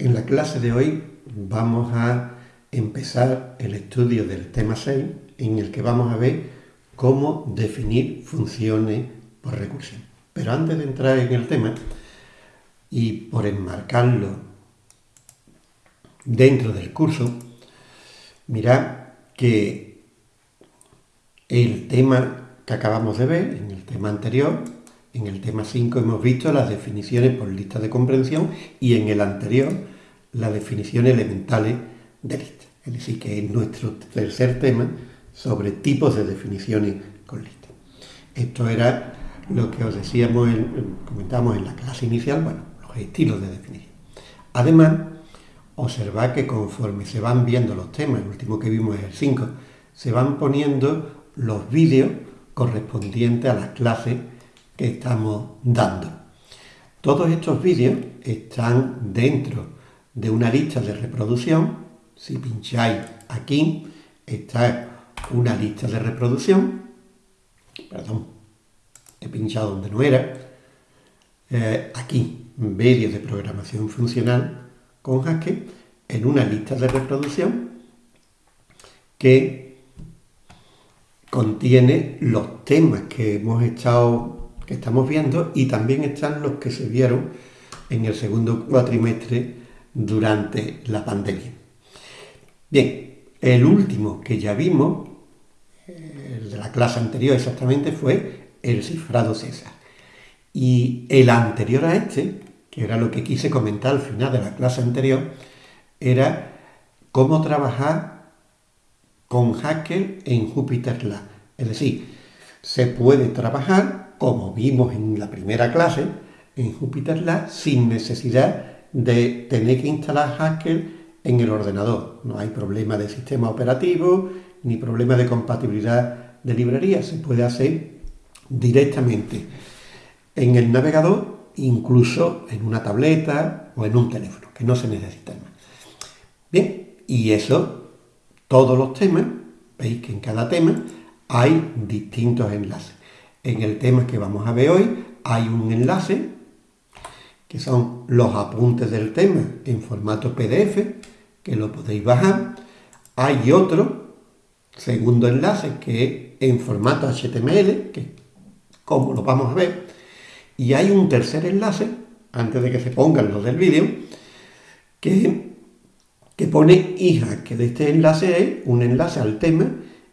En la clase de hoy vamos a empezar el estudio del tema 6 en el que vamos a ver cómo definir funciones por recursión. Pero antes de entrar en el tema y por enmarcarlo dentro del curso, mirad que el tema que acabamos de ver, en el tema anterior, en el tema 5 hemos visto las definiciones por lista de comprensión y en el anterior las definiciones elementales de lista. Es decir, que es nuestro tercer tema sobre tipos de definiciones con lista. Esto era lo que os decíamos, comentamos en la clase inicial, bueno, los estilos de definición. Además, observad que conforme se van viendo los temas, el último que vimos es el 5, se van poniendo los vídeos correspondientes a las clases que estamos dando. Todos estos vídeos están dentro de una lista de reproducción. Si pincháis aquí, está una lista de reproducción. Perdón, he pinchado donde no era. Eh, aquí, vídeos de programación funcional con Haskell, en una lista de reproducción que contiene los temas que hemos estado que estamos viendo y también están los que se vieron en el segundo cuatrimestre durante la pandemia. Bien, el último que ya vimos, el de la clase anterior exactamente, fue el cifrado César. Y el anterior a este, que era lo que quise comentar al final de la clase anterior, era cómo trabajar con Haskell en Jupyter Lab. Es decir, se puede trabajar como vimos en la primera clase, en JupyterLab, sin necesidad de tener que instalar Haskell en el ordenador. No hay problema de sistema operativo ni problema de compatibilidad de librería. Se puede hacer directamente en el navegador, incluso en una tableta o en un teléfono, que no se necesita más. Bien, y eso, todos los temas, veis que en cada tema hay distintos enlaces. En el tema que vamos a ver hoy hay un enlace que son los apuntes del tema en formato PDF, que lo podéis bajar. Hay otro, segundo enlace, que es en formato HTML, que como lo vamos a ver. Y hay un tercer enlace, antes de que se pongan los del vídeo, que, que pone hija, que de este enlace es un enlace al tema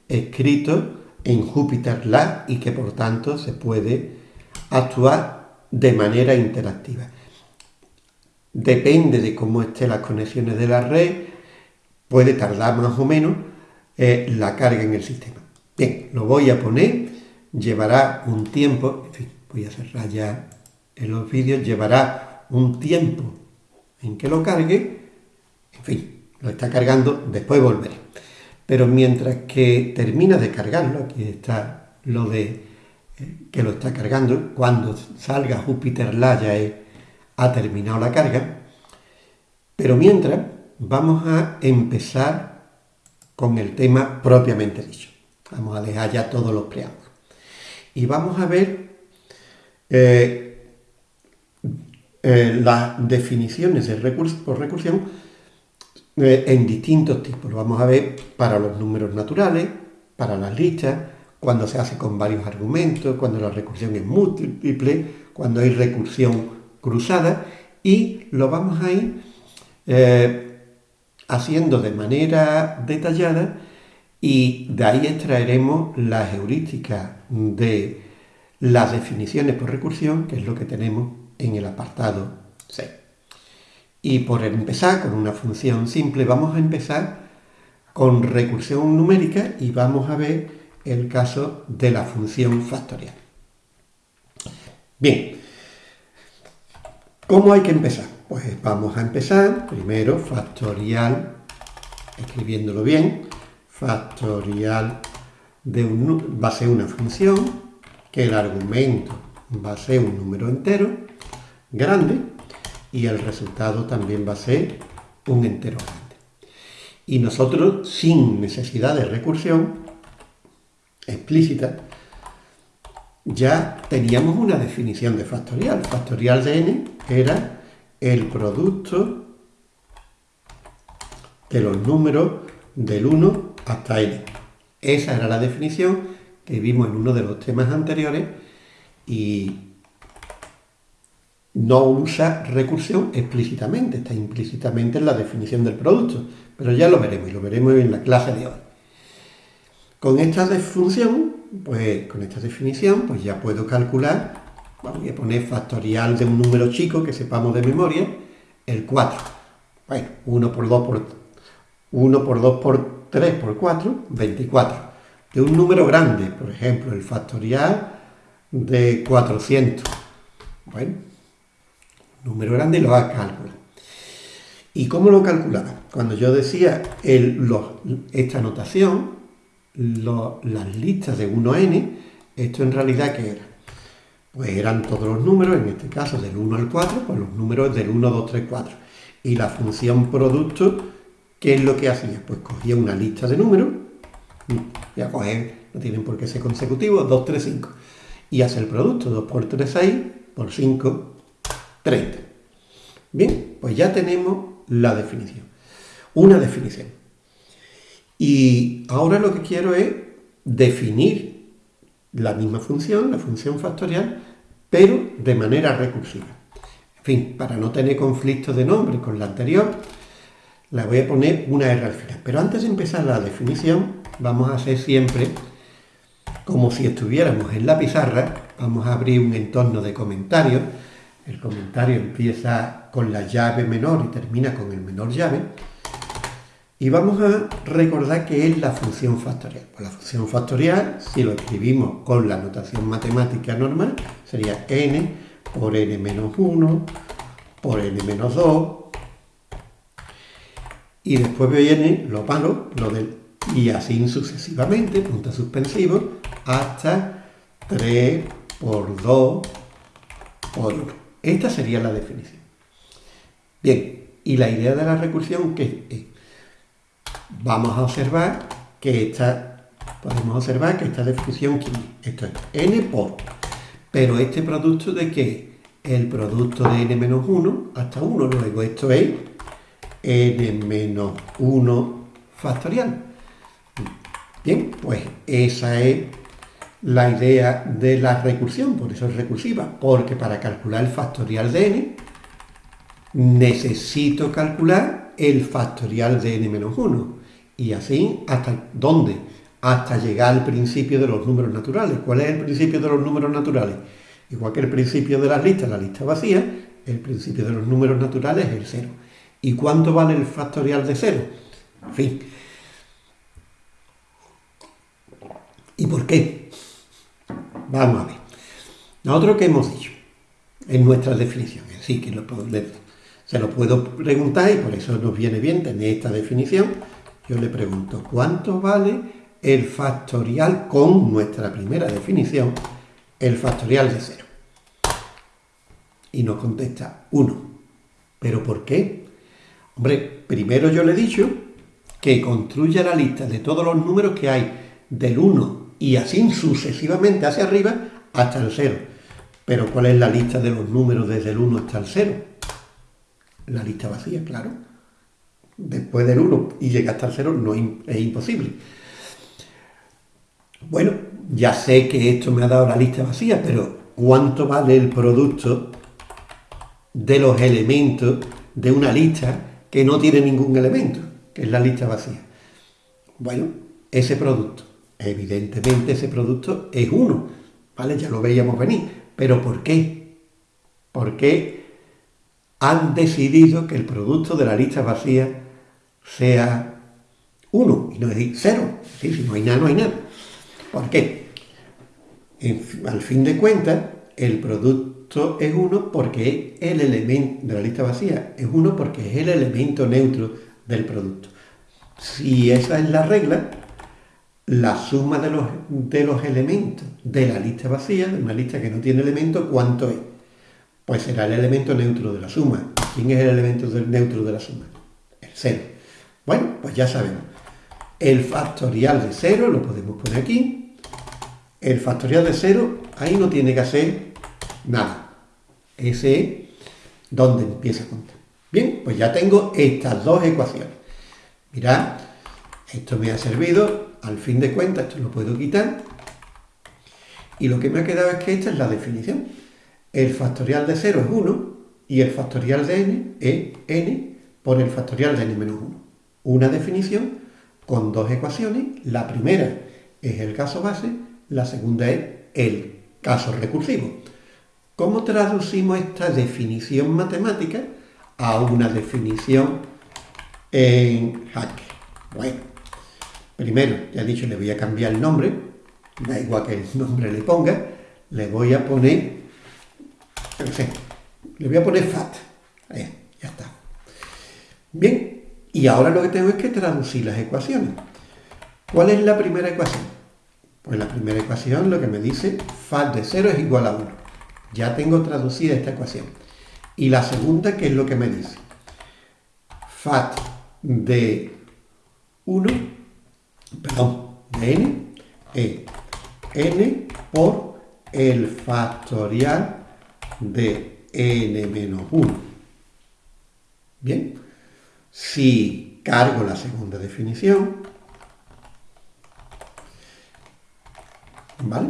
escrito en Jupyter Lab y que por tanto se puede actuar de manera interactiva. Depende de cómo estén las conexiones de la red, puede tardar más o menos eh, la carga en el sistema. Bien, lo voy a poner, llevará un tiempo, en fin, voy a cerrar ya en los vídeos, llevará un tiempo en que lo cargue, en fin, lo está cargando, después volveré. Pero mientras que termina de cargarlo, aquí está lo de eh, que lo está cargando, cuando salga Júpiter la ya ha terminado la carga, pero mientras vamos a empezar con el tema propiamente dicho. Vamos a dejar ya todos los preámbulos. Y vamos a ver eh, eh, las definiciones de recurso por recursión eh, en distintos tipos. Lo vamos a ver para los números naturales, para las listas, cuando se hace con varios argumentos, cuando la recursión es múltiple, cuando hay recursión cruzada y lo vamos a ir eh, haciendo de manera detallada y de ahí extraeremos las heurísticas de las definiciones por recursión, que es lo que tenemos en el apartado 6. Y por empezar con una función simple, vamos a empezar con recursión numérica y vamos a ver el caso de la función factorial. Bien, ¿cómo hay que empezar? Pues vamos a empezar primero factorial, escribiéndolo bien, factorial de un, va a ser una función que el argumento va a ser un número entero grande y el resultado también va a ser un entero grande. Y nosotros, sin necesidad de recursión explícita, ya teníamos una definición de factorial. Factorial de n era el producto de los números del 1 hasta n. Esa era la definición que vimos en uno de los temas anteriores y no usa recursión explícitamente, está implícitamente en la definición del producto, pero ya lo veremos y lo veremos en la clase de hoy. Con esta función, pues con esta definición, pues ya puedo calcular, voy a poner factorial de un número chico que sepamos de memoria, el 4. Bueno, 1 por 2 por 1 por 2 por 3 por 4, 24. De un número grande, por ejemplo, el factorial de 400. Bueno, número grande lo a calcular. ¿Y cómo lo calculaba? Cuando yo decía esta notación, las listas de 1 a n, esto en realidad ¿qué era? Pues eran todos los números, en este caso del 1 al 4, pues los números del 1, 2, 3, 4. Y la función producto, ¿qué es lo que hacía? Pues cogía una lista de números, y a coger, no tienen por qué ser consecutivos, 2, 3, 5. Y hace el producto, 2 por 3, 6, por 5, 30. Bien, pues ya tenemos la definición. Una definición. Y ahora lo que quiero es definir la misma función, la función factorial, pero de manera recursiva. En fin, para no tener conflicto de nombre con la anterior, la voy a poner una R al final. Pero antes de empezar la definición, vamos a hacer siempre como si estuviéramos en la pizarra, vamos a abrir un entorno de comentarios. El comentario empieza con la llave menor y termina con el menor llave. Y vamos a recordar qué es la función factorial. Pues la función factorial, si lo escribimos con la notación matemática normal, sería n por n menos 1 por n menos 2. Y después viene lo malo, lo del y así sucesivamente, punto suspensivo, hasta 3 por 2 por 1. Esta sería la definición. Bien, y la idea de la recursión que es vamos a observar que esta, podemos observar que esta definición, esto es n por, pero este producto de qué? El producto de n menos 1 hasta 1, luego esto es n menos 1 factorial. Bien, pues esa es la idea de la recursión, por eso es recursiva, porque para calcular el factorial de n necesito calcular el factorial de n menos 1. Y así, ¿hasta dónde? Hasta llegar al principio de los números naturales. ¿Cuál es el principio de los números naturales? Igual que el principio de las listas, la lista vacía, el principio de los números naturales es el cero. ¿Y cuánto vale el factorial de cero? En fin. ¿Y por qué? Vamos a ver. Nosotros que hemos dicho en nuestras definiciones, sí que se lo puedo preguntar y por eso nos viene bien tener esta definición yo le pregunto, ¿cuánto vale el factorial con nuestra primera definición, el factorial de cero? Y nos contesta 1. ¿Pero por qué? Hombre, primero yo le he dicho que construya la lista de todos los números que hay del 1 y así sucesivamente hacia arriba hasta el 0. Pero ¿cuál es la lista de los números desde el 1 hasta el 0? La lista vacía, claro después del 1 y llegar hasta el 0 no es imposible. Bueno, ya sé que esto me ha dado la lista vacía, pero ¿cuánto vale el producto de los elementos de una lista que no tiene ningún elemento, que es la lista vacía? Bueno, ese producto, evidentemente ese producto es 1, ¿vale? Ya lo veíamos venir, pero ¿por qué? ¿Por qué han decidido que el producto de la lista vacía sea 1 y no decir 0. si no hay nada, no hay nada. ¿Por qué? al fin de cuentas, el producto es 1 porque es el elemento de la lista vacía, es 1 porque es el elemento neutro del producto. Si esa es la regla, la suma de los, de los elementos de la lista vacía, de una lista que no tiene elemento, ¿cuánto es? Pues será el elemento neutro de la suma. ¿Quién es el elemento neutro de la suma? El 0. Bueno, pues ya sabemos. El factorial de 0 lo podemos poner aquí. El factorial de 0, ahí no tiene que hacer nada. Ese es donde empieza a contar. Bien, pues ya tengo estas dos ecuaciones. Mirad, esto me ha servido, al fin de cuentas esto lo puedo quitar. Y lo que me ha quedado es que esta es la definición. El factorial de 0 es 1 y el factorial de n es n por el factorial de n menos 1. Una definición con dos ecuaciones. La primera es el caso base, la segunda es el caso recursivo. ¿Cómo traducimos esta definición matemática a una definición en Hack? Bueno, primero, ya he dicho, le voy a cambiar el nombre, da igual que el nombre le ponga, le voy a poner, no sé, le voy a poner FAT. Ahí, ya está. Bien, y ahora lo que tengo es que traducir las ecuaciones. ¿Cuál es la primera ecuación? Pues la primera ecuación lo que me dice FAT de 0 es igual a 1. Ya tengo traducida esta ecuación. Y la segunda, ¿qué es lo que me dice? FAT de 1, perdón, de n, es n por el factorial de n menos 1. Bien, si cargo la segunda definición, ¿vale?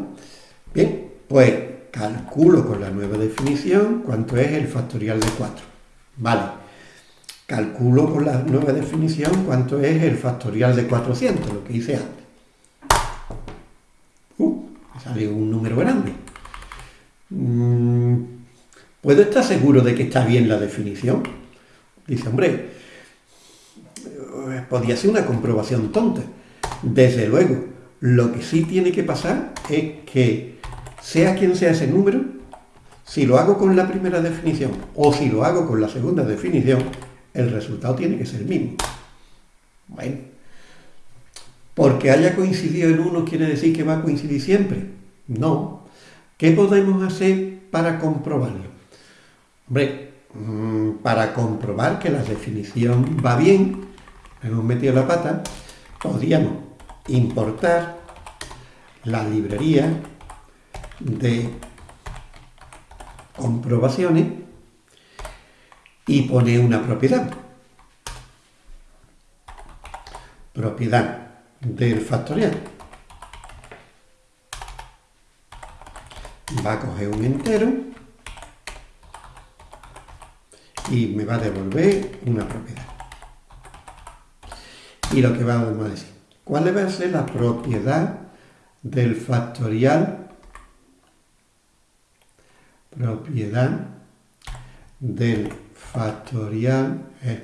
Bien, pues calculo con la nueva definición cuánto es el factorial de 4. Vale, calculo con la nueva definición cuánto es el factorial de 400, lo que hice antes. Uh, me sale un número grande. Mm, ¿Puedo estar seguro de que está bien la definición? Dice, hombre, podría ser una comprobación tonta. Desde luego, lo que sí tiene que pasar es que, sea quien sea ese número, si lo hago con la primera definición o si lo hago con la segunda definición, el resultado tiene que ser el mismo. Bueno, porque haya coincidido en uno quiere decir que va a coincidir siempre. No. ¿Qué podemos hacer para comprobarlo? Hombre, mm, para comprobar que la definición va bien, hemos metido la pata, podríamos importar la librería de comprobaciones y poner una propiedad. Propiedad del factorial. Va a coger un entero y me va a devolver una propiedad. Y lo que vamos a decir, ¿cuál va a ser la propiedad del factorial? Propiedad del factorial es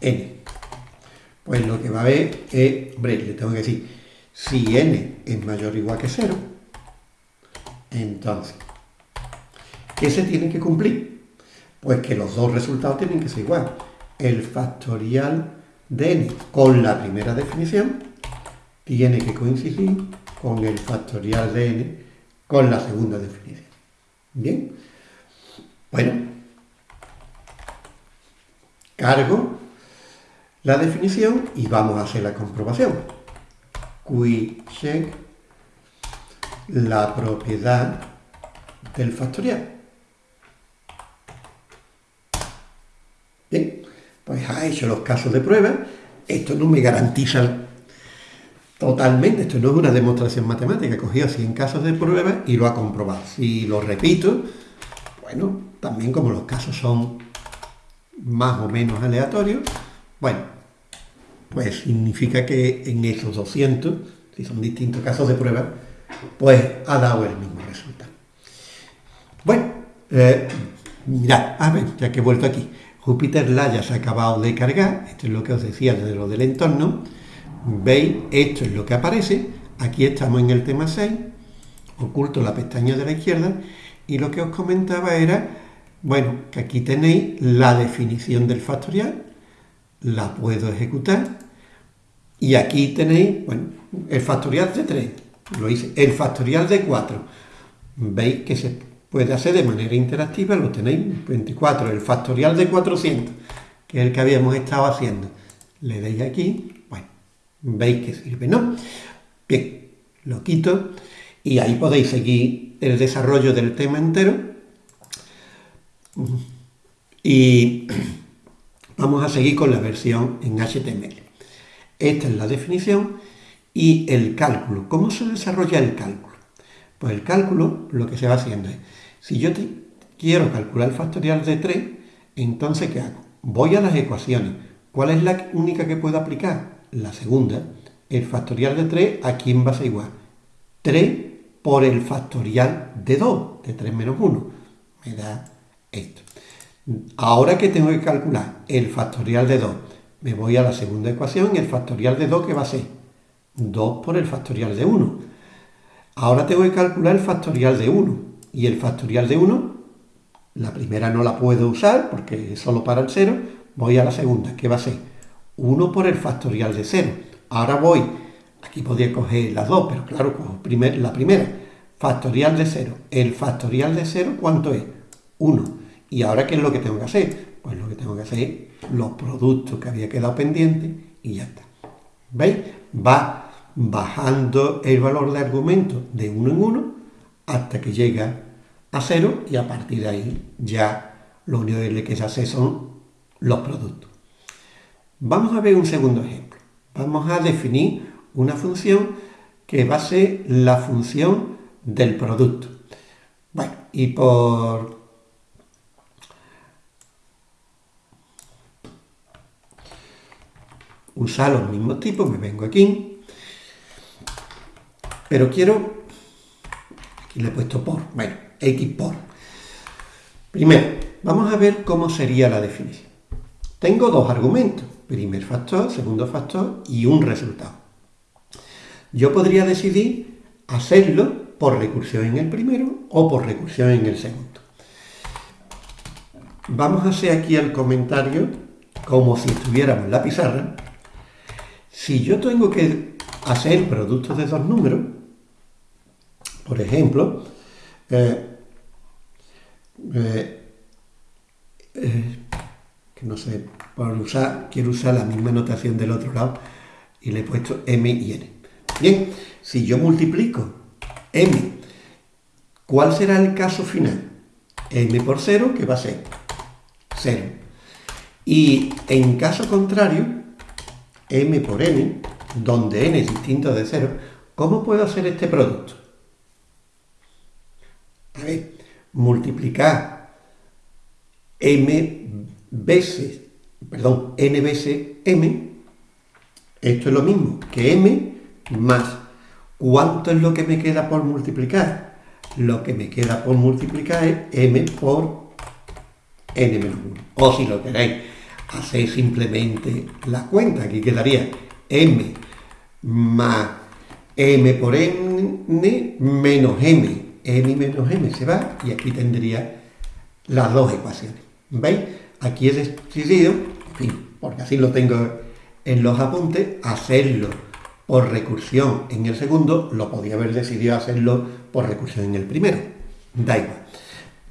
n. Pues lo que va a ver es, hombre, le tengo que decir, si n es mayor o igual que 0, entonces ¿Qué se tiene que cumplir? Pues que los dos resultados tienen que ser igual. El factorial de n con la primera definición tiene que coincidir con el factorial de n con la segunda definición. ¿Bien? Bueno, cargo la definición y vamos a hacer la comprobación. Qui check la propiedad del factorial. Bien, pues ha hecho los casos de prueba. Esto no me garantiza totalmente, esto no es una demostración matemática. He cogido 100 casos de prueba y lo ha comprobado. Si lo repito, bueno, también como los casos son más o menos aleatorios, bueno, pues significa que en esos 200, si son distintos casos de prueba, pues ha dado el mismo resultado. Bueno, eh, mirad, a ver, ya que he vuelto aquí. Júpiter la ya se ha acabado de cargar, esto es lo que os decía de lo del entorno, veis, esto es lo que aparece, aquí estamos en el tema 6, oculto la pestaña de la izquierda, y lo que os comentaba era, bueno, que aquí tenéis la definición del factorial, la puedo ejecutar, y aquí tenéis, bueno, el factorial de 3, lo hice, el factorial de 4, veis que se puede hacer de manera interactiva, lo tenéis 24, el factorial de 400, que es el que habíamos estado haciendo. Le deis aquí, veis que sirve, ¿no? Bien, lo quito Y ahí podéis seguir el desarrollo del tema entero. Y vamos a seguir con la versión en HTML. Esta es la definición y el cálculo. ¿Cómo se desarrolla el cálculo? Pues el cálculo lo que se va haciendo es, si yo quiero calcular el factorial de 3, entonces ¿qué hago? Voy a las ecuaciones. ¿Cuál es la única que puedo aplicar? La segunda. El factorial de 3, ¿a quién va a ser igual? 3 por el factorial de 2, de 3 menos 1. Me da esto. Ahora que tengo que calcular el factorial de 2, me voy a la segunda ecuación y el factorial de 2, ¿qué va a ser? 2 por el factorial de 1. Ahora tengo que calcular el factorial de 1. Y el factorial de 1, la primera no la puedo usar porque es solo para el 0. Voy a la segunda, ¿qué va a ser? 1 por el factorial de 0. Ahora voy, aquí podría coger las dos, pero claro, cojo la primera. Factorial de 0. El factorial de 0, ¿cuánto es? 1. ¿Y ahora qué es lo que tengo que hacer? Pues lo que tengo que hacer es los productos que había quedado pendientes y ya está. ¿Veis? Va bajando el valor de argumento de uno en uno hasta que llega a cero y a partir de ahí ya lo único que se hace son los productos. Vamos a ver un segundo ejemplo. Vamos a definir una función que va a ser la función del producto. Bueno, y por usar los mismos tipos, me vengo aquí pero quiero, aquí le he puesto por, bueno, x por. Primero, vamos a ver cómo sería la definición. Tengo dos argumentos, primer factor, segundo factor y un resultado. Yo podría decidir hacerlo por recursión en el primero o por recursión en el segundo. Vamos a hacer aquí el comentario como si estuviéramos en la pizarra. Si yo tengo que hacer productos de dos números, por ejemplo, eh, eh, eh, que no sé, por usar, quiero usar la misma notación del otro lado y le he puesto m y n. Bien, si yo multiplico m, ¿cuál será el caso final? m por 0, que va a ser 0. Y en caso contrario, m por n, donde n es distinto de 0, ¿cómo puedo hacer este producto? A ver, multiplicar m veces, perdón, n veces m, esto es lo mismo que m más. ¿Cuánto es lo que me queda por multiplicar? Lo que me queda por multiplicar es m por n menos 1. O si lo queréis, hacéis simplemente la cuenta. Aquí quedaría m más m por n menos m m menos m se va y aquí tendría las dos ecuaciones. ¿Veis? Aquí he decidido, en fin, porque así lo tengo en los apuntes, hacerlo por recursión en el segundo, lo podía haber decidido hacerlo por recursión en el primero. Da igual.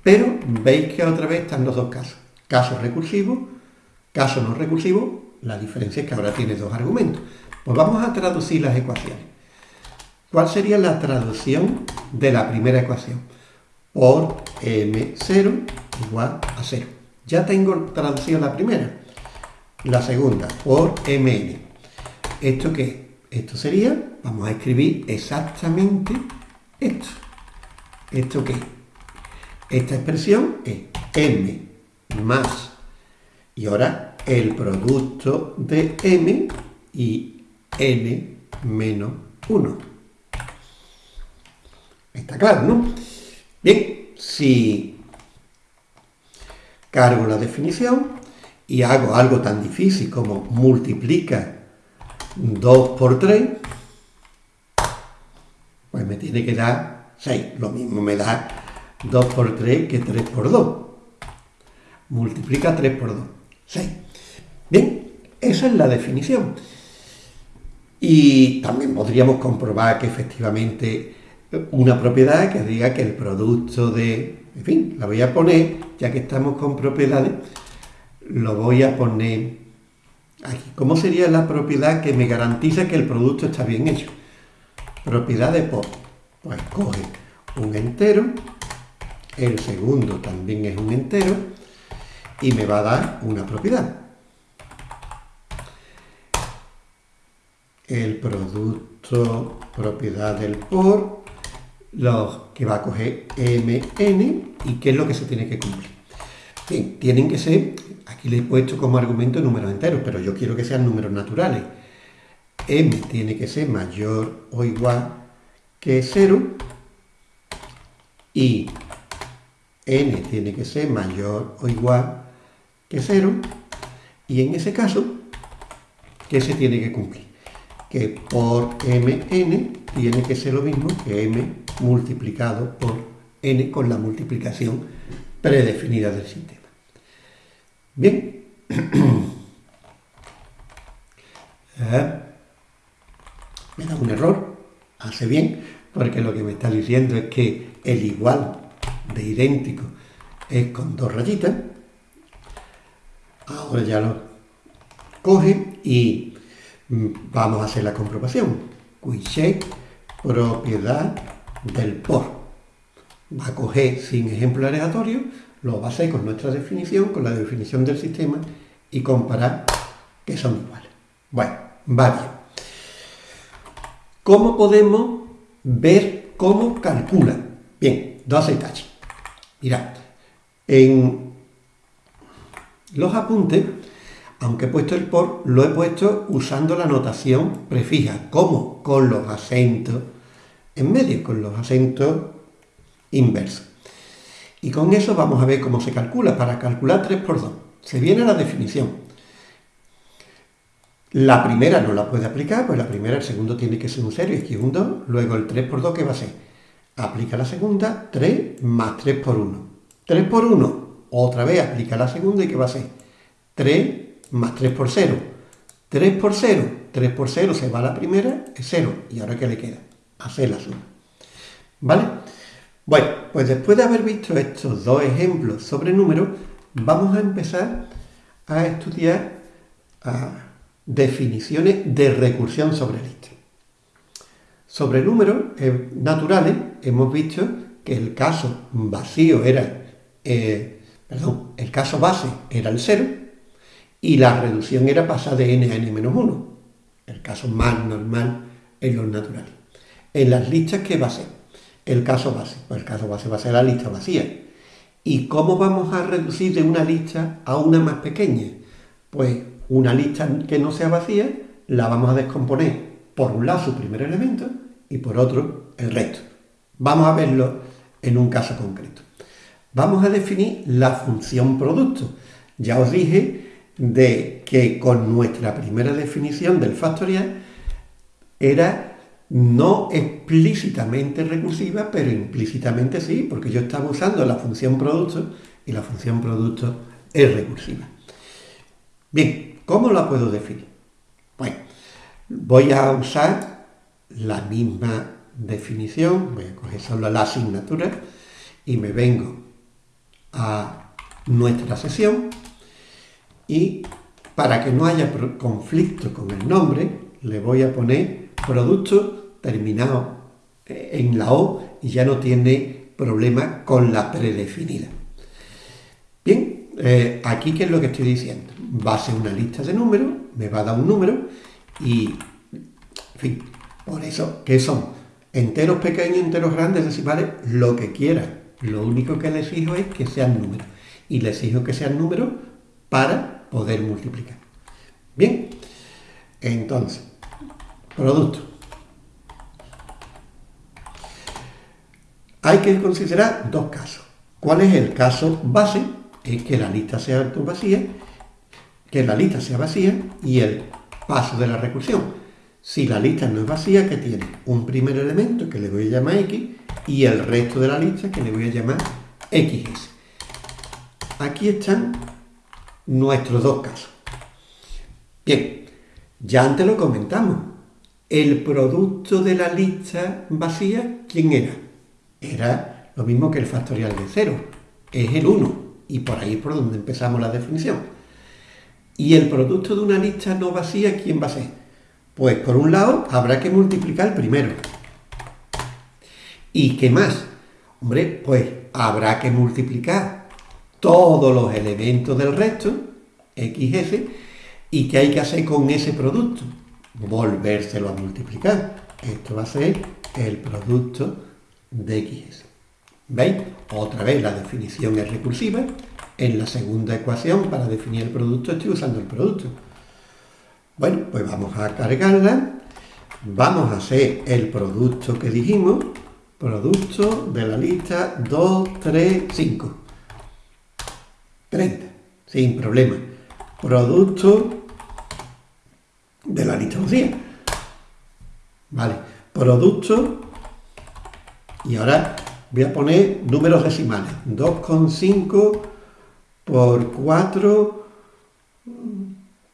Pero veis que otra vez están los dos casos. Caso recursivo, caso no recursivo, la diferencia es que ahora tiene dos argumentos. Pues vamos a traducir las ecuaciones. ¿Cuál sería la traducción de la primera ecuación? Por m0 igual a 0. Ya tengo traducido la primera. La segunda, por mn. ¿Esto qué? Esto sería, vamos a escribir exactamente esto. ¿Esto qué? Esta expresión es m más, y ahora el producto de m y n menos 1. Está claro, ¿no? Bien, si cargo la definición y hago algo tan difícil como multiplica 2 por 3, pues me tiene que dar 6. Lo mismo me da 2 por 3 que 3 por 2. Multiplica 3 por 2. 6. Bien, esa es la definición. Y también podríamos comprobar que efectivamente una propiedad que diga que el producto de... En fin, la voy a poner, ya que estamos con propiedades, lo voy a poner aquí. ¿Cómo sería la propiedad que me garantiza que el producto está bien hecho? Propiedad de por. Pues coge un entero, el segundo también es un entero y me va a dar una propiedad. El producto propiedad del por, lo que va a coger mn y qué es lo que se tiene que cumplir. Bien, tienen que ser, aquí le he puesto como argumento números enteros, pero yo quiero que sean números naturales. m tiene que ser mayor o igual que 0 y n tiene que ser mayor o igual que 0 y en ese caso, ¿qué se tiene que cumplir? Que por mn tiene que ser lo mismo que m multiplicado por n con la multiplicación predefinida del sistema. Bien. Eh, me da un error, hace bien, porque lo que me está diciendo es que el igual de idéntico es con dos rayitas. Ahora ya lo coge y vamos a hacer la comprobación. check propiedad del por. Va a coger sin ejemplo aleatorio, lo va a hacer con nuestra definición, con la definición del sistema y comparar que son iguales. Bueno, varios. ¿Cómo podemos ver cómo calcula? Bien, dos detalles. Mirad, en los apuntes, aunque he puesto el por, lo he puesto usando la notación prefija. ¿Cómo? Con los acentos en medio, con los acentos inversos. Y con eso vamos a ver cómo se calcula. Para calcular 3 por 2, se viene la definición. La primera no la puede aplicar, pues la primera, el segundo tiene que ser un 0 y aquí un 2. Luego el 3 por 2, ¿qué va a ser? aplica la segunda, 3 más 3 por 1. 3 por 1, otra vez aplica la segunda y ¿qué va a ser? 3 más 3 por 0. 3 por 0, 3 por 0 se va a la primera, es 0. ¿Y ahora qué le queda? Hacer la suma. ¿Vale? Bueno, pues después de haber visto estos dos ejemplos sobre números, vamos a empezar a estudiar definiciones de recursión sobre lista. Sobre números eh, naturales hemos visto que el caso vacío era, eh, perdón, el caso base era el 0 y la reducción era pasar de n a n-1, el caso más normal en los naturales. En las listas, ¿qué va a ser? El caso base. Pues el caso base va a ser la lista vacía. ¿Y cómo vamos a reducir de una lista a una más pequeña? Pues una lista que no sea vacía la vamos a descomponer por un lado su primer elemento y por otro el resto. Vamos a verlo en un caso concreto. Vamos a definir la función producto. Ya os dije de que con nuestra primera definición del factorial era no explícitamente recursiva, pero implícitamente sí, porque yo estaba usando la función producto y la función producto es recursiva. Bien, ¿cómo la puedo definir? Bueno, Voy a usar la misma definición, voy a coger solo la asignatura y me vengo a nuestra sesión y para que no haya conflicto con el nombre le voy a poner producto terminado en la O y ya no tiene problema con la predefinida. Bien, eh, aquí qué es lo que estoy diciendo. Va a ser una lista de números, me va a dar un número y, en fin, por eso, ¿qué son? Enteros pequeños, enteros grandes, decimales, lo que quieran. Lo único que les exijo es que sean números. Y les exijo que sean números para poder multiplicar. Bien, entonces, producto. Hay que considerar dos casos. ¿Cuál es el caso base? Es que la lista sea vacía, que la lista sea vacía y el Paso de la recursión. Si la lista no es vacía, que tiene? Un primer elemento que le voy a llamar X y el resto de la lista que le voy a llamar XS. Aquí están nuestros dos casos. Bien, ya antes lo comentamos. El producto de la lista vacía, ¿quién era? Era lo mismo que el factorial de cero. Es el 1. Y por ahí es por donde empezamos la definición. Y el producto de una lista no vacía, ¿quién va a ser? Pues por un lado habrá que multiplicar primero. ¿Y qué más? Hombre, pues habrá que multiplicar todos los elementos del resto, XS, y ¿qué hay que hacer con ese producto? Volvérselo a multiplicar. Esto va a ser el producto de XS. ¿Veis? Otra vez la definición es recursiva. En la segunda ecuación, para definir el producto, estoy usando el producto. Bueno, pues vamos a cargarla. Vamos a hacer el producto que dijimos. Producto de la lista 2, 3, 5. 30. Sin problema. Producto de la lista vacía. Vale. Producto. Y ahora voy a poner números decimales. 2,5 por 4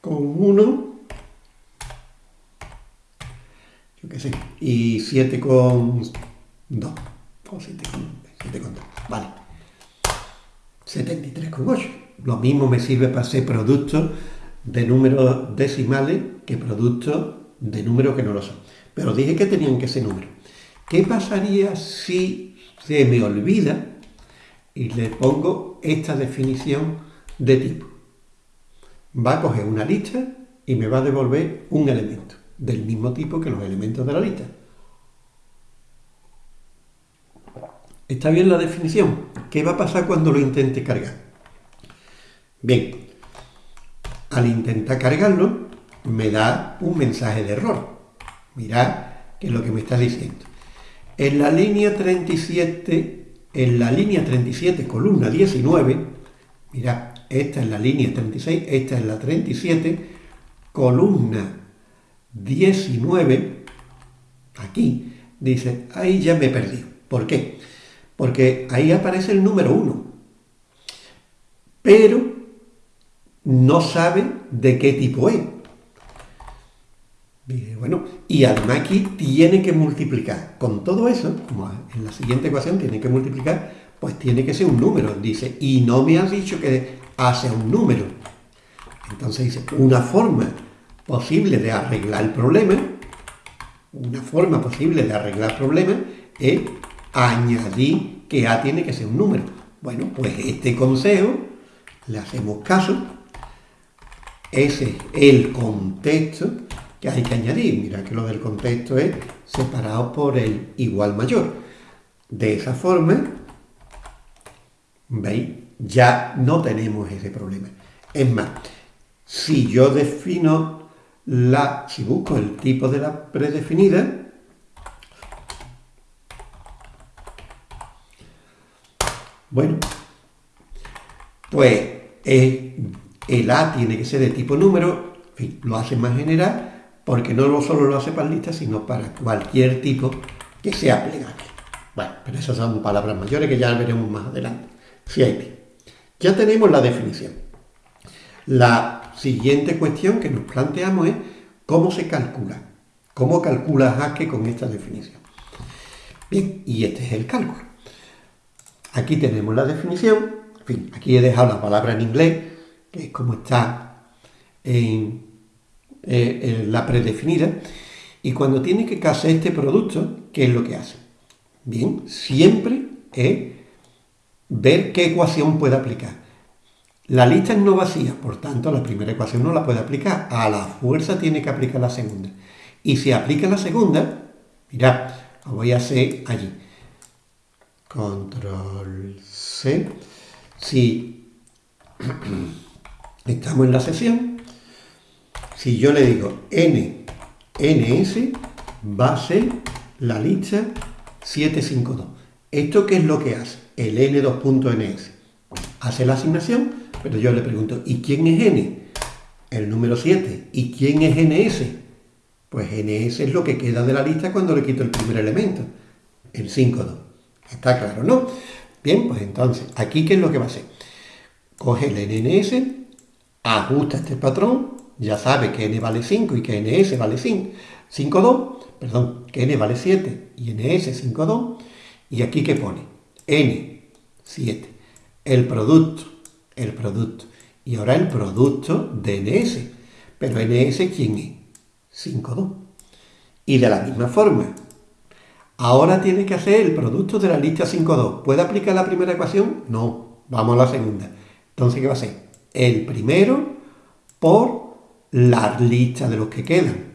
con 1 yo qué sé, y 7 con 2, o 7 con, 7 con 2, vale. 73 con 8. Lo mismo me sirve para hacer productos de números decimales que productos de números que no lo son. Pero dije que tenían que ser números. ¿Qué pasaría si se me olvida y le pongo esta definición de tipo? Va a coger una lista y me va a devolver un elemento del mismo tipo que los elementos de la lista. ¿Está bien la definición? ¿Qué va a pasar cuando lo intente cargar? Bien, al intentar cargarlo, me da un mensaje de error. Mirad qué es lo que me está diciendo. En la línea 37, en la línea 37, columna 19, mirad, esta es la línea 36, esta es la 37, columna 19, aquí, dice, ahí ya me perdí. ¿Por qué? Porque ahí aparece el número 1, pero no sabe de qué tipo es. bueno, y además aquí tiene que multiplicar. Con todo eso, como en la siguiente ecuación tiene que multiplicar, pues tiene que ser un número. Dice, y no me has dicho que hace un número. Entonces dice, una forma posible de arreglar el problema, una forma posible de arreglar el problema es añadir que A tiene que ser un número. Bueno, pues este consejo le hacemos caso. Ese es el contexto que hay que añadir. Mira que lo del contexto es separado por el igual mayor. De esa forma, ¿veis? Ya no tenemos ese problema. Es más, si yo defino la, si busco el tipo de la predefinida, bueno, pues el A tiene que ser de tipo número, lo hace más general, porque no solo lo hace para listas, sino para cualquier tipo que sea plegable. Bueno, pero esas son palabras mayores que ya veremos más adelante. Hay Ya tenemos la definición. La siguiente cuestión que nos planteamos es cómo se calcula. ¿Cómo calcula Haskell con esta definición? Bien, y este es el cálculo. Aquí tenemos la definición. En fin, aquí he dejado la palabra en inglés, que es como está en, eh, la predefinida. Y cuando tiene que hacer este producto, ¿qué es lo que hace? Bien, siempre es ver qué ecuación puede aplicar. La lista es no vacía, por tanto la primera ecuación no la puede aplicar. A la fuerza tiene que aplicar la segunda. Y si aplica la segunda, mirad, lo voy a hacer allí. Control C. Si estamos en la sesión, si yo le digo n, ns, va a ser la lista 752. ¿Esto qué es lo que hace? El n2.ns. Hace la asignación pero yo le pregunto, ¿y quién es n? El número 7. ¿Y quién es ns? Pues ns es lo que queda de la lista cuando le quito el primer elemento, el 5,2. Está claro, ¿no? Bien, pues entonces, aquí ¿qué es lo que va a hacer? Coge el NNS, ajusta este patrón, ya sabe que n vale 5 y que ns vale 5, 5,2, perdón, que n vale 7 y ns 5,2, y aquí ¿qué pone? n, 7. El producto el producto. Y ahora el producto de NS. Pero NS, ¿quién es? 5,2. Y de la misma forma, Ahora tiene que hacer el producto de la lista 5.2. ¿Puede aplicar la primera ecuación? No. Vamos a la segunda. Entonces, ¿qué va a ser? El primero por la lista de los que quedan.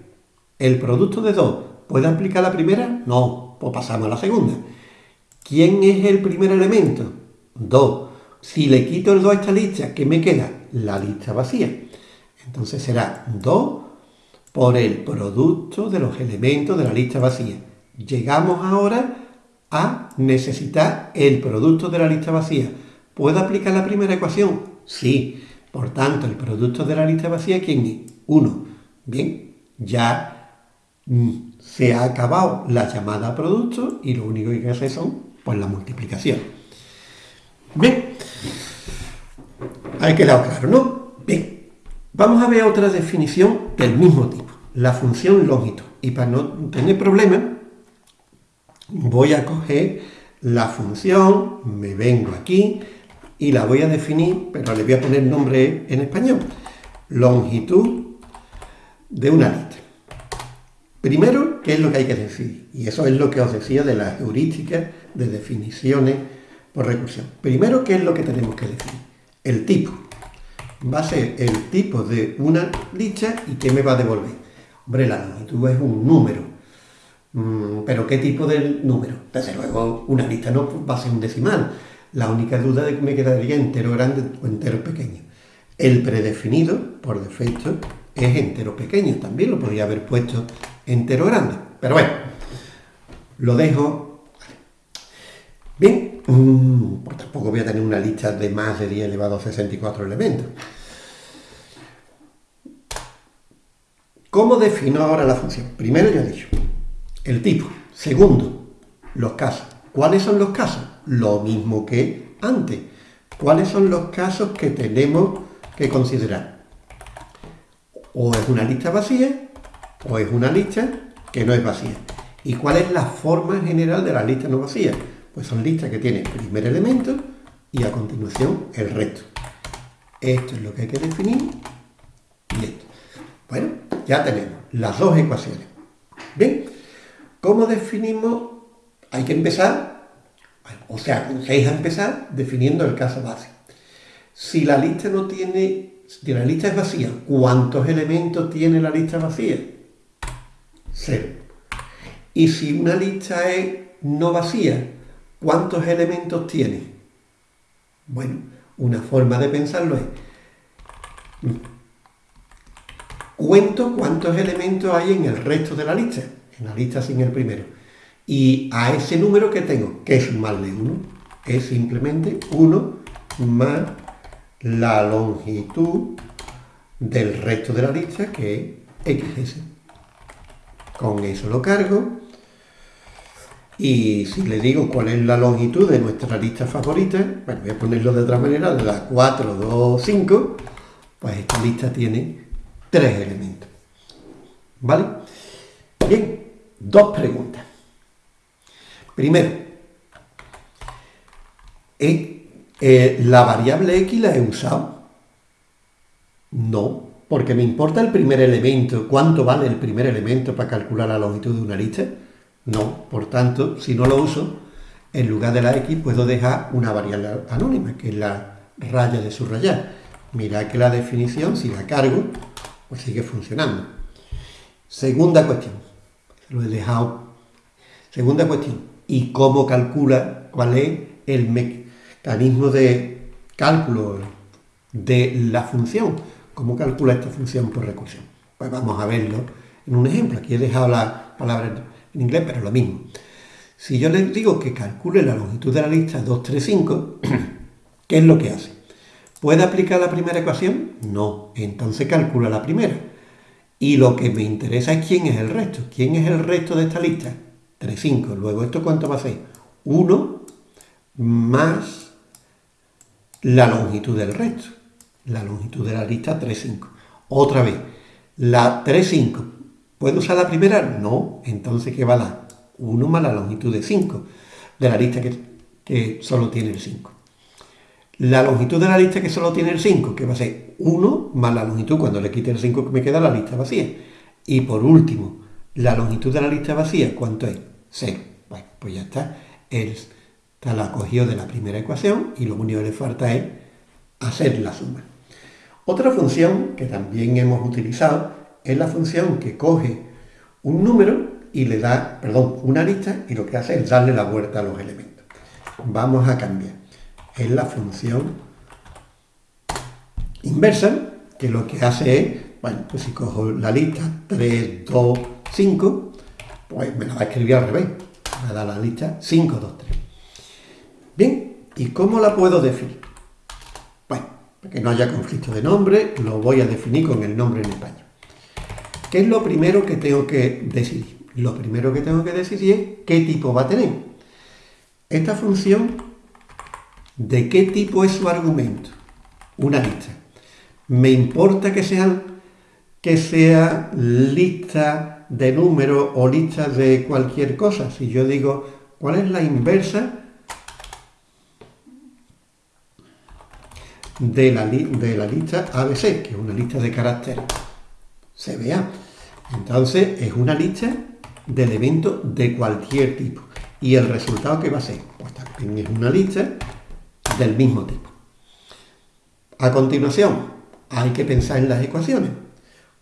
El producto de 2. ¿Puede aplicar la primera? No. Pues pasamos a la segunda. ¿Quién es el primer elemento? 2. Si le quito el 2 a esta lista, ¿qué me queda? La lista vacía. Entonces será 2 por el producto de los elementos de la lista vacía. Llegamos ahora a necesitar el producto de la lista vacía. ¿Puedo aplicar la primera ecuación? Sí. Por tanto, el producto de la lista vacía, ¿quién es? 1. Bien, ya mm, se ha acabado la llamada producto y lo único que hay que hacer son pues la multiplicación. Bien, ha quedado claro, ¿no? Bien, vamos a ver otra definición del mismo tipo, la función longitud. Y para no tener problemas, voy a coger la función, me vengo aquí y la voy a definir, pero le voy a poner nombre en español, longitud de una lista. Primero, ¿qué es lo que hay que decir? Y eso es lo que os decía de las heurísticas de definiciones por recursión. Primero, ¿qué es lo que tenemos que definir? El tipo. Va a ser el tipo de una lista y ¿qué me va a devolver? Hombre, la longitud es un número. Mm, pero ¿qué tipo de número? Desde luego, una lista no va a ser un decimal. La única duda de que me quedaría entero grande o entero pequeño. El predefinido, por defecto, es entero pequeño. También lo podría haber puesto entero grande. Pero bueno, lo dejo. Bien, mm, pues tampoco voy a tener una lista de más de 10 elevado a 64 elementos. ¿Cómo defino ahora la función? Primero ya he dicho, el tipo. Segundo, los casos. ¿Cuáles son los casos? Lo mismo que antes. ¿Cuáles son los casos que tenemos que considerar? O es una lista vacía o es una lista que no es vacía. ¿Y cuál es la forma general de la lista no vacía? Pues son listas que tienen primer elemento y a continuación el resto. Esto es lo que hay que definir y esto. Bueno, ya tenemos las dos ecuaciones. ¿Bien? ¿Cómo definimos? Hay que empezar, o sea, hay que empezar definiendo el caso base. Si la lista no tiene, si la lista es vacía, ¿cuántos elementos tiene la lista vacía? Cero. Y si una lista es no vacía, ¿cuántos elementos tiene? Bueno, una forma de pensarlo es, cuento cuántos elementos hay en el resto de la lista, en la lista sin el primero. Y a ese número que tengo, que es sumarle 1, es simplemente 1 más la longitud del resto de la lista, que es XS. Con eso lo cargo. Y si le digo cuál es la longitud de nuestra lista favorita, bueno, voy a ponerlo de otra manera, de la 4, 2, 5, pues esta lista tiene tres elementos. ¿Vale? Bien, dos preguntas. Primero, ¿eh, ¿la variable x la he usado? No, porque me importa el primer elemento, cuánto vale el primer elemento para calcular la longitud de una lista. No, por tanto, si no lo uso, en lugar de la x puedo dejar una variable anónima, que es la raya de subrayar. Mirad que la definición, si la cargo, pues sigue funcionando. Segunda cuestión, lo he dejado. Segunda cuestión, ¿y cómo calcula cuál es el mecanismo de cálculo de la función? ¿Cómo calcula esta función por recursión? Pues vamos a verlo en un ejemplo. Aquí he dejado la palabra en inglés, pero lo mismo. Si yo les digo que calcule la longitud de la lista 235, ¿qué es lo que hace? ¿Puede aplicar la primera ecuación? No. Entonces calcula la primera. Y lo que me interesa es quién es el resto. ¿Quién es el resto de esta lista? 35. Luego, ¿esto cuánto va a ser? 1 más la longitud del resto la longitud de la lista 3,5. Otra vez, la 3,5. ¿Puedo usar la primera? No. Entonces, ¿qué va a dar? 1 más la longitud de 5 de la lista que, que solo tiene el 5. La longitud de la lista que solo tiene el 5, que va a ser 1 más la longitud, cuando le quite el 5 que me queda la lista vacía. Y por último, la longitud de la lista vacía, ¿cuánto es? 0. Bueno, pues ya está. Él la cogió de la primera ecuación y lo único que le falta es hacer la suma. Otra función que también hemos utilizado es la función que coge un número y le da, perdón, una lista y lo que hace es darle la vuelta a los elementos. Vamos a cambiar. Es la función inversa, que lo que hace es, bueno, pues si cojo la lista 3, 2, 5, pues me la va a escribir al revés. Me da la lista 5, 2, 3. Bien, ¿y cómo la puedo definir? Bueno, para que no haya conflicto de nombre, lo voy a definir con el nombre en español. ¿Qué es lo primero que tengo que decidir? Lo primero que tengo que decidir es qué tipo va a tener. Esta función, ¿de qué tipo es su argumento? Una lista. ¿Me importa que sean que sea lista de números o lista de cualquier cosa? Si yo digo, ¿cuál es la inversa de la, de la lista ABC, que es una lista de caracteres? se vea. Entonces es una lista de elementos de cualquier tipo. ¿Y el resultado que va a ser? Pues también es una lista del mismo tipo. A continuación, hay que pensar en las ecuaciones.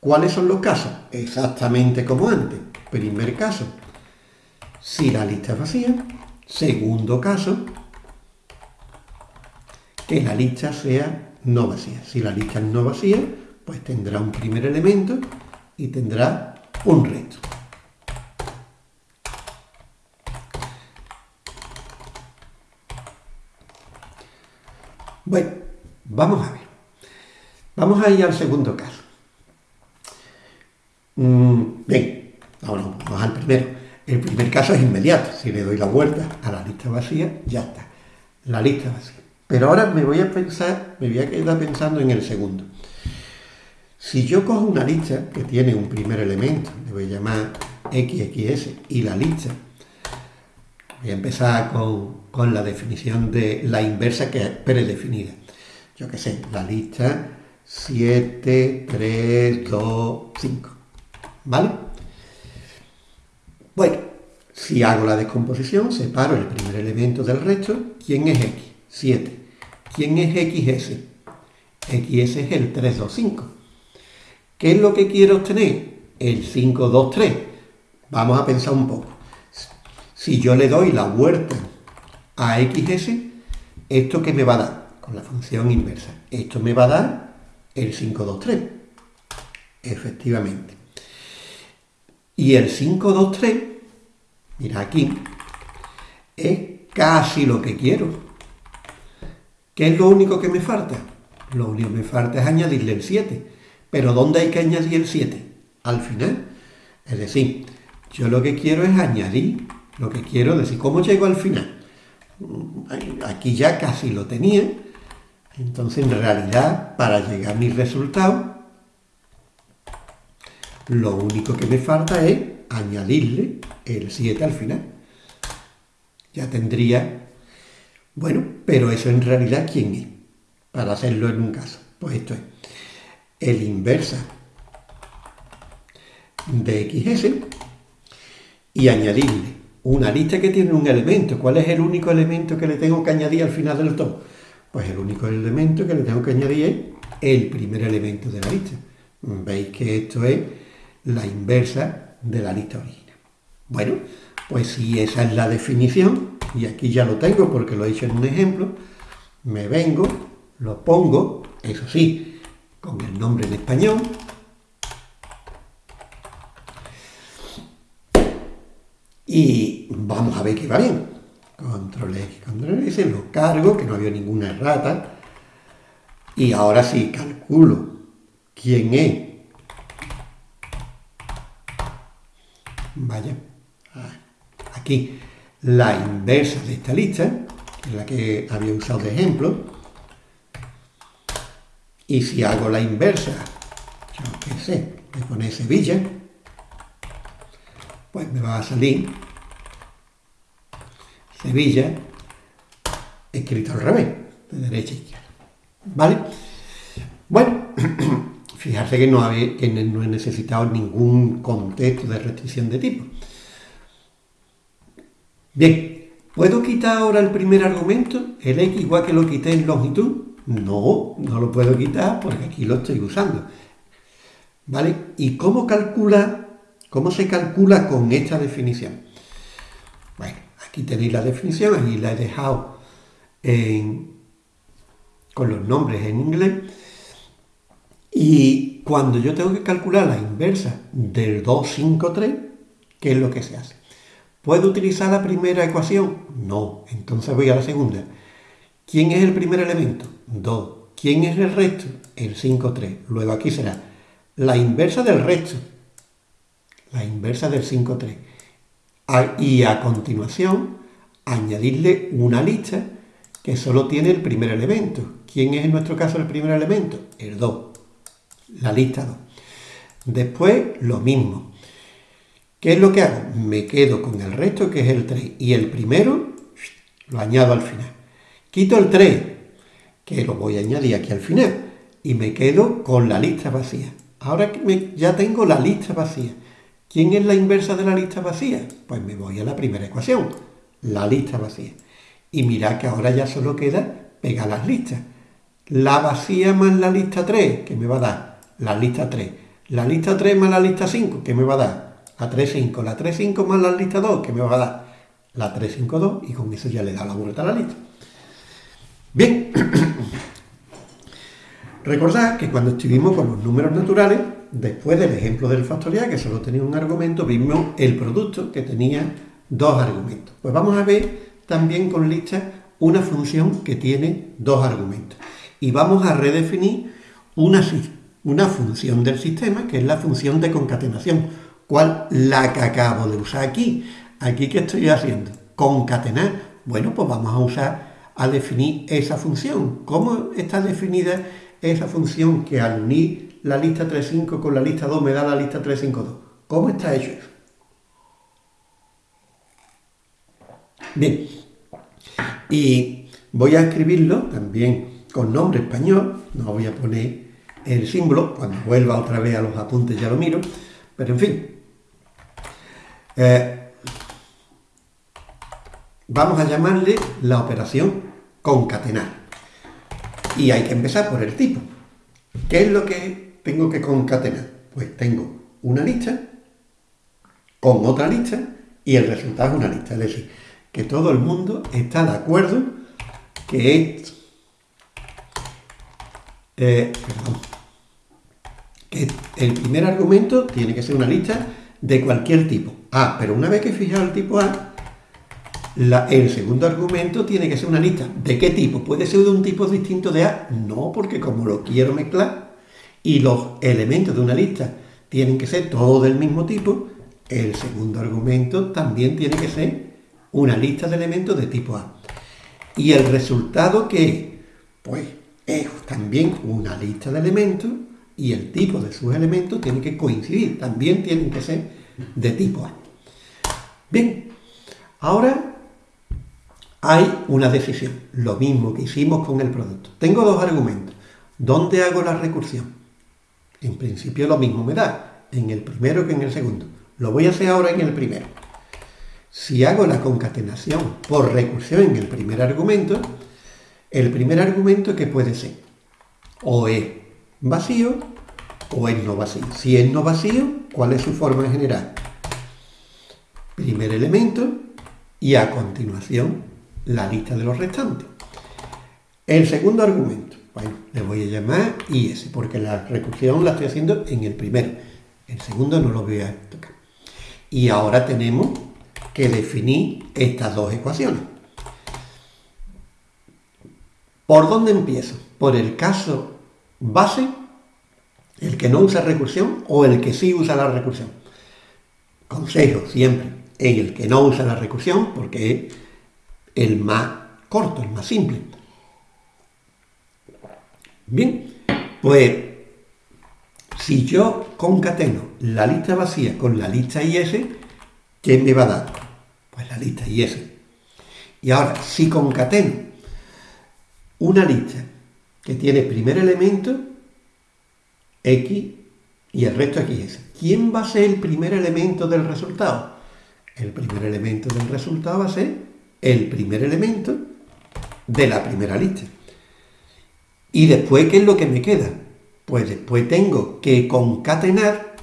¿Cuáles son los casos? Exactamente como antes. Primer caso, si la lista es vacía. Segundo caso, que la lista sea no vacía. Si la lista es no vacía, pues tendrá un primer elemento y tendrá un resto. Bueno, vamos a ver. Vamos a ir al segundo caso. Mm, bien, ahora vamos al primero. El primer caso es inmediato. Si le doy la vuelta a la lista vacía, ya está. La lista vacía. Pero ahora me voy a pensar, me voy a quedar pensando en el segundo. Si yo cojo una lista que tiene un primer elemento, le voy a llamar XXS, y la lista, voy a empezar con, la definición de la inversa que es predefinida. Yo qué sé, la lista 7, 3, 2, 5. ¿Vale? Bueno, si hago la descomposición, separo el primer elemento del resto. ¿Quién es X? 7. ¿Quién es XS? XS es el 3, 2, 5. ¿Qué es lo que quiero obtener? El 5, 2, 3. Vamos a pensar un poco. Si yo le doy la vuelta a xs, ¿esto qué me va a dar? Con la función inversa. Esto me va a dar el 5, 2, 3. Efectivamente. Y el 5, 2, 3, mira aquí, es casi lo que quiero. ¿Qué es lo único que me falta? Lo único que me falta es añadirle el 7. Pero ¿dónde hay que añadir el 7? Al final. Es decir, yo lo que quiero es añadir, lo que quiero decir, ¿cómo llego al final? Aquí ya casi lo tenía. Entonces, en realidad, para llegar a mi resultado, lo único que me falta es añadirle el 7 al final. Ya tendría... Bueno, pero eso en realidad, ¿quién es? Para hacerlo en un caso. Pues esto es el inversa de xs y añadirle una lista que tiene un elemento. ¿Cuál es el único elemento que le tengo que añadir al final del todo? Pues el único elemento que le tengo que añadir es el primer elemento de la lista. Veis que esto es la inversa de la lista original. Bueno, pues si esa es la definición, y aquí ya lo tengo porque lo he hecho en un ejemplo, me vengo, lo pongo, eso sí, con el nombre en español. Y vamos a ver que va bien. Control X, Control S, lo cargo, que no había ninguna errata. Y ahora sí, calculo quién es. Vaya, aquí la inversa de esta lista, que es la que había usado de ejemplo, y si hago la inversa, yo qué sé, de poner Sevilla, pues me va a salir Sevilla escrito al revés, de derecha a izquierda. ¿Vale? Bueno, fijarse que no, que no he necesitado ningún contexto de restricción de tipo. Bien, ¿puedo quitar ahora el primer argumento, el x igual que lo quité en longitud? No, no lo puedo quitar porque aquí lo estoy usando. ¿Vale? ¿Y cómo calcula, cómo se calcula con esta definición? Bueno, aquí tenéis la definición, aquí la he dejado con los nombres en inglés. Y cuando yo tengo que calcular la inversa del 2, 5, 3, ¿qué es lo que se hace? ¿Puedo utilizar la primera ecuación? No, entonces voy a la segunda. ¿Quién es el primer elemento? 2. ¿Quién es el resto? El 5, 3. Luego aquí será la inversa del resto. La inversa del 5, 3. Y a continuación, añadirle una lista que solo tiene el primer elemento. ¿Quién es en nuestro caso el primer elemento? El 2. La lista 2. Después, lo mismo. ¿Qué es lo que hago? Me quedo con el resto, que es el 3. Y el primero lo añado al final. Quito el 3, que lo voy a añadir aquí al final, y me quedo con la lista vacía. Ahora ya tengo la lista vacía. ¿Quién es la inversa de la lista vacía? Pues me voy a la primera ecuación, la lista vacía. Y mirad que ahora ya solo queda pegar las listas. La vacía más la lista 3, que me va a dar la lista 3. La lista 3 más la lista 5, que me va a dar la 3, 5. La 3, 5 más la lista 2, que me va a dar la 3, 5, 2. Y con eso ya le da la vuelta a la lista. Bien, recordad que cuando estuvimos con los números naturales, después del ejemplo del factorial, que solo tenía un argumento, vimos el producto que tenía dos argumentos. Pues vamos a ver también con lista una función que tiene dos argumentos. Y vamos a redefinir una, una función del sistema, que es la función de concatenación. ¿Cuál? La que acabo de usar aquí. ¿Aquí qué estoy haciendo? Concatenar. Bueno, pues vamos a usar a definir esa función. ¿Cómo está definida esa función que al unir la lista 3.5 con la lista 2 me da la lista 3.5.2? ¿Cómo está hecho eso? Bien, y voy a escribirlo también con nombre español, no voy a poner el símbolo, cuando vuelva otra vez a los apuntes ya lo miro, pero en fin. Eh, vamos a llamarle la operación concatenar. Y hay que empezar por el tipo. ¿Qué es lo que tengo que concatenar? Pues tengo una lista con otra lista y el resultado es una lista. Es decir, que todo el mundo está de acuerdo que, eh, que el primer argumento tiene que ser una lista de cualquier tipo. Ah, pero una vez que he fijado el tipo A, el segundo argumento tiene que ser una lista. ¿De qué tipo? ¿Puede ser de un tipo distinto de A? No, porque como lo quiero mezclar y los elementos de una lista tienen que ser todos del mismo tipo, el segundo argumento también tiene que ser una lista de elementos de tipo A. ¿Y el resultado qué Pues es también una lista de elementos y el tipo de sus elementos tiene que coincidir, también tienen que ser de tipo A. Bien, ahora hay una decisión, lo mismo que hicimos con el producto. Tengo dos argumentos. ¿Dónde hago la recursión? En principio lo mismo me da, en el primero que en el segundo. Lo voy a hacer ahora en el primero. Si hago la concatenación por recursión en el primer argumento, el primer argumento que puede ser o es vacío o es no vacío. Si es no vacío, ¿cuál es su forma general? Primer elemento y a continuación la lista de los restantes. El segundo argumento, bueno, le voy a llamar IS, porque la recursión la estoy haciendo en el primero. El segundo no lo voy a tocar. Y ahora tenemos que definir estas dos ecuaciones. ¿Por dónde empiezo? ¿Por el caso base, el que no usa recursión, o el que sí usa la recursión? Consejo siempre, en el que no usa la recursión, porque el más corto, el más simple. Bien, pues si yo concateno la lista vacía con la lista IS, ¿qué me va a dar? Pues la lista IS. Y ahora, si concateno una lista que tiene primer elemento X y el resto XS, ¿quién va a ser el primer elemento del resultado? el primer elemento del resultado va a ser el primer elemento de la primera lista. Y después, ¿qué es lo que me queda? Pues después tengo que concatenar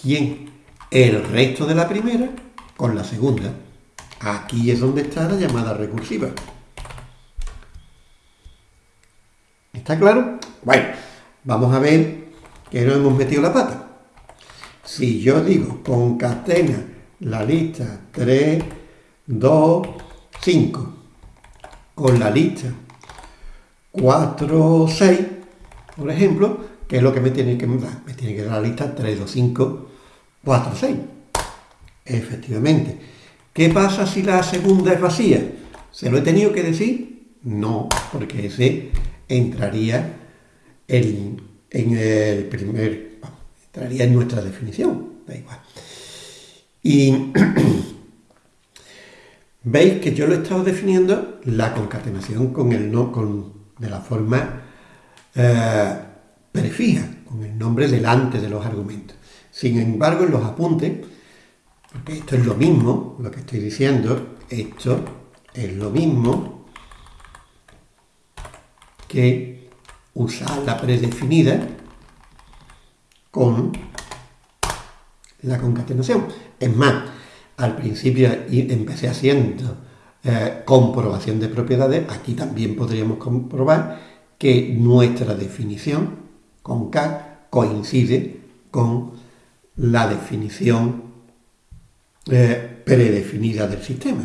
quién el resto de la primera con la segunda. Aquí es donde está la llamada recursiva. ¿Está claro? Bueno, vamos a ver que no hemos metido la pata. Si yo digo concatena la lista 3, 2, 5 con la lista 4, 6, por ejemplo, ¿qué es lo que me tiene que dar? Me tiene que dar la lista 3, 2, 5, 4, 6. Efectivamente. ¿Qué pasa si la segunda es vacía? ¿Se lo he tenido que decir? No, porque ese entraría en, el primer, entraría en nuestra definición, da igual. Y veis que yo lo he estado definiendo la concatenación con el no, con, de la forma eh, prefija, con el nombre delante de los argumentos. Sin embargo, en los apuntes, porque esto es lo mismo, lo que estoy diciendo, esto es lo mismo que usar la predefinida con la concatenación. Es más, al principio empecé haciendo eh, comprobación de propiedades, aquí también podríamos comprobar que nuestra definición con K coincide con la definición eh, predefinida del sistema.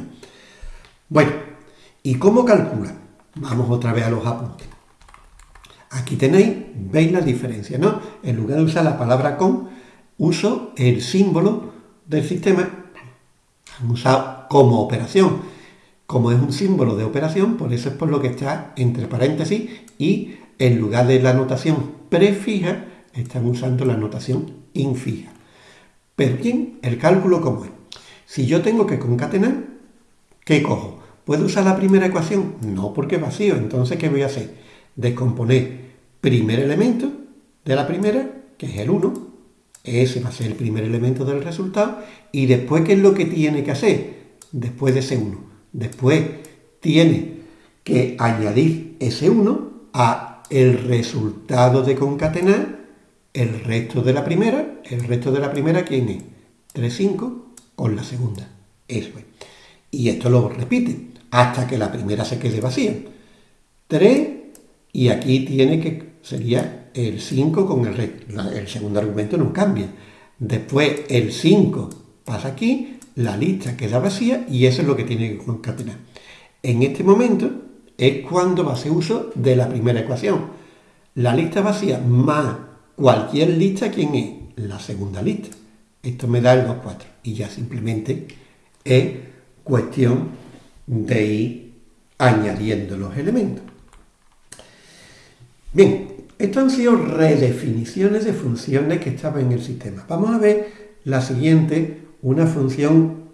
Bueno, ¿y cómo calcula? Vamos otra vez a los apuntes. Aquí tenéis, veis la diferencia, ¿no? En lugar de usar la palabra con, uso el símbolo del sistema, han usado como operación. Como es un símbolo de operación, por eso es por lo que está entre paréntesis y en lugar de la notación prefija, están usando la notación infija. Pero bien, el cálculo cómo es. Si yo tengo que concatenar, ¿qué cojo? ¿Puedo usar la primera ecuación? No, porque es vacío. Entonces, ¿qué voy a hacer? Descomponer primer elemento de la primera, que es el 1, ese va a ser el primer elemento del resultado, y después, ¿qué es lo que tiene que hacer? Después de ese 1. Después tiene que añadir ese 1 a el resultado de concatenar el resto de la primera. ¿El resto de la primera quién es? 3, 5 con la segunda. Eso es. Y esto lo repite hasta que la primera se quede vacía. 3 y aquí tiene que, sería el 5 con el. El segundo argumento no cambia. Después el 5 pasa aquí, la lista queda vacía y eso es lo que tiene que concatenar. En este momento es cuando va a hacer uso de la primera ecuación. La lista vacía más cualquier lista, ¿quién es? La segunda lista. Esto me da el 2, 4. Y ya simplemente es cuestión de ir añadiendo los elementos. Bien, esto han sido redefiniciones de funciones que estaban en el sistema. Vamos a ver la siguiente, una función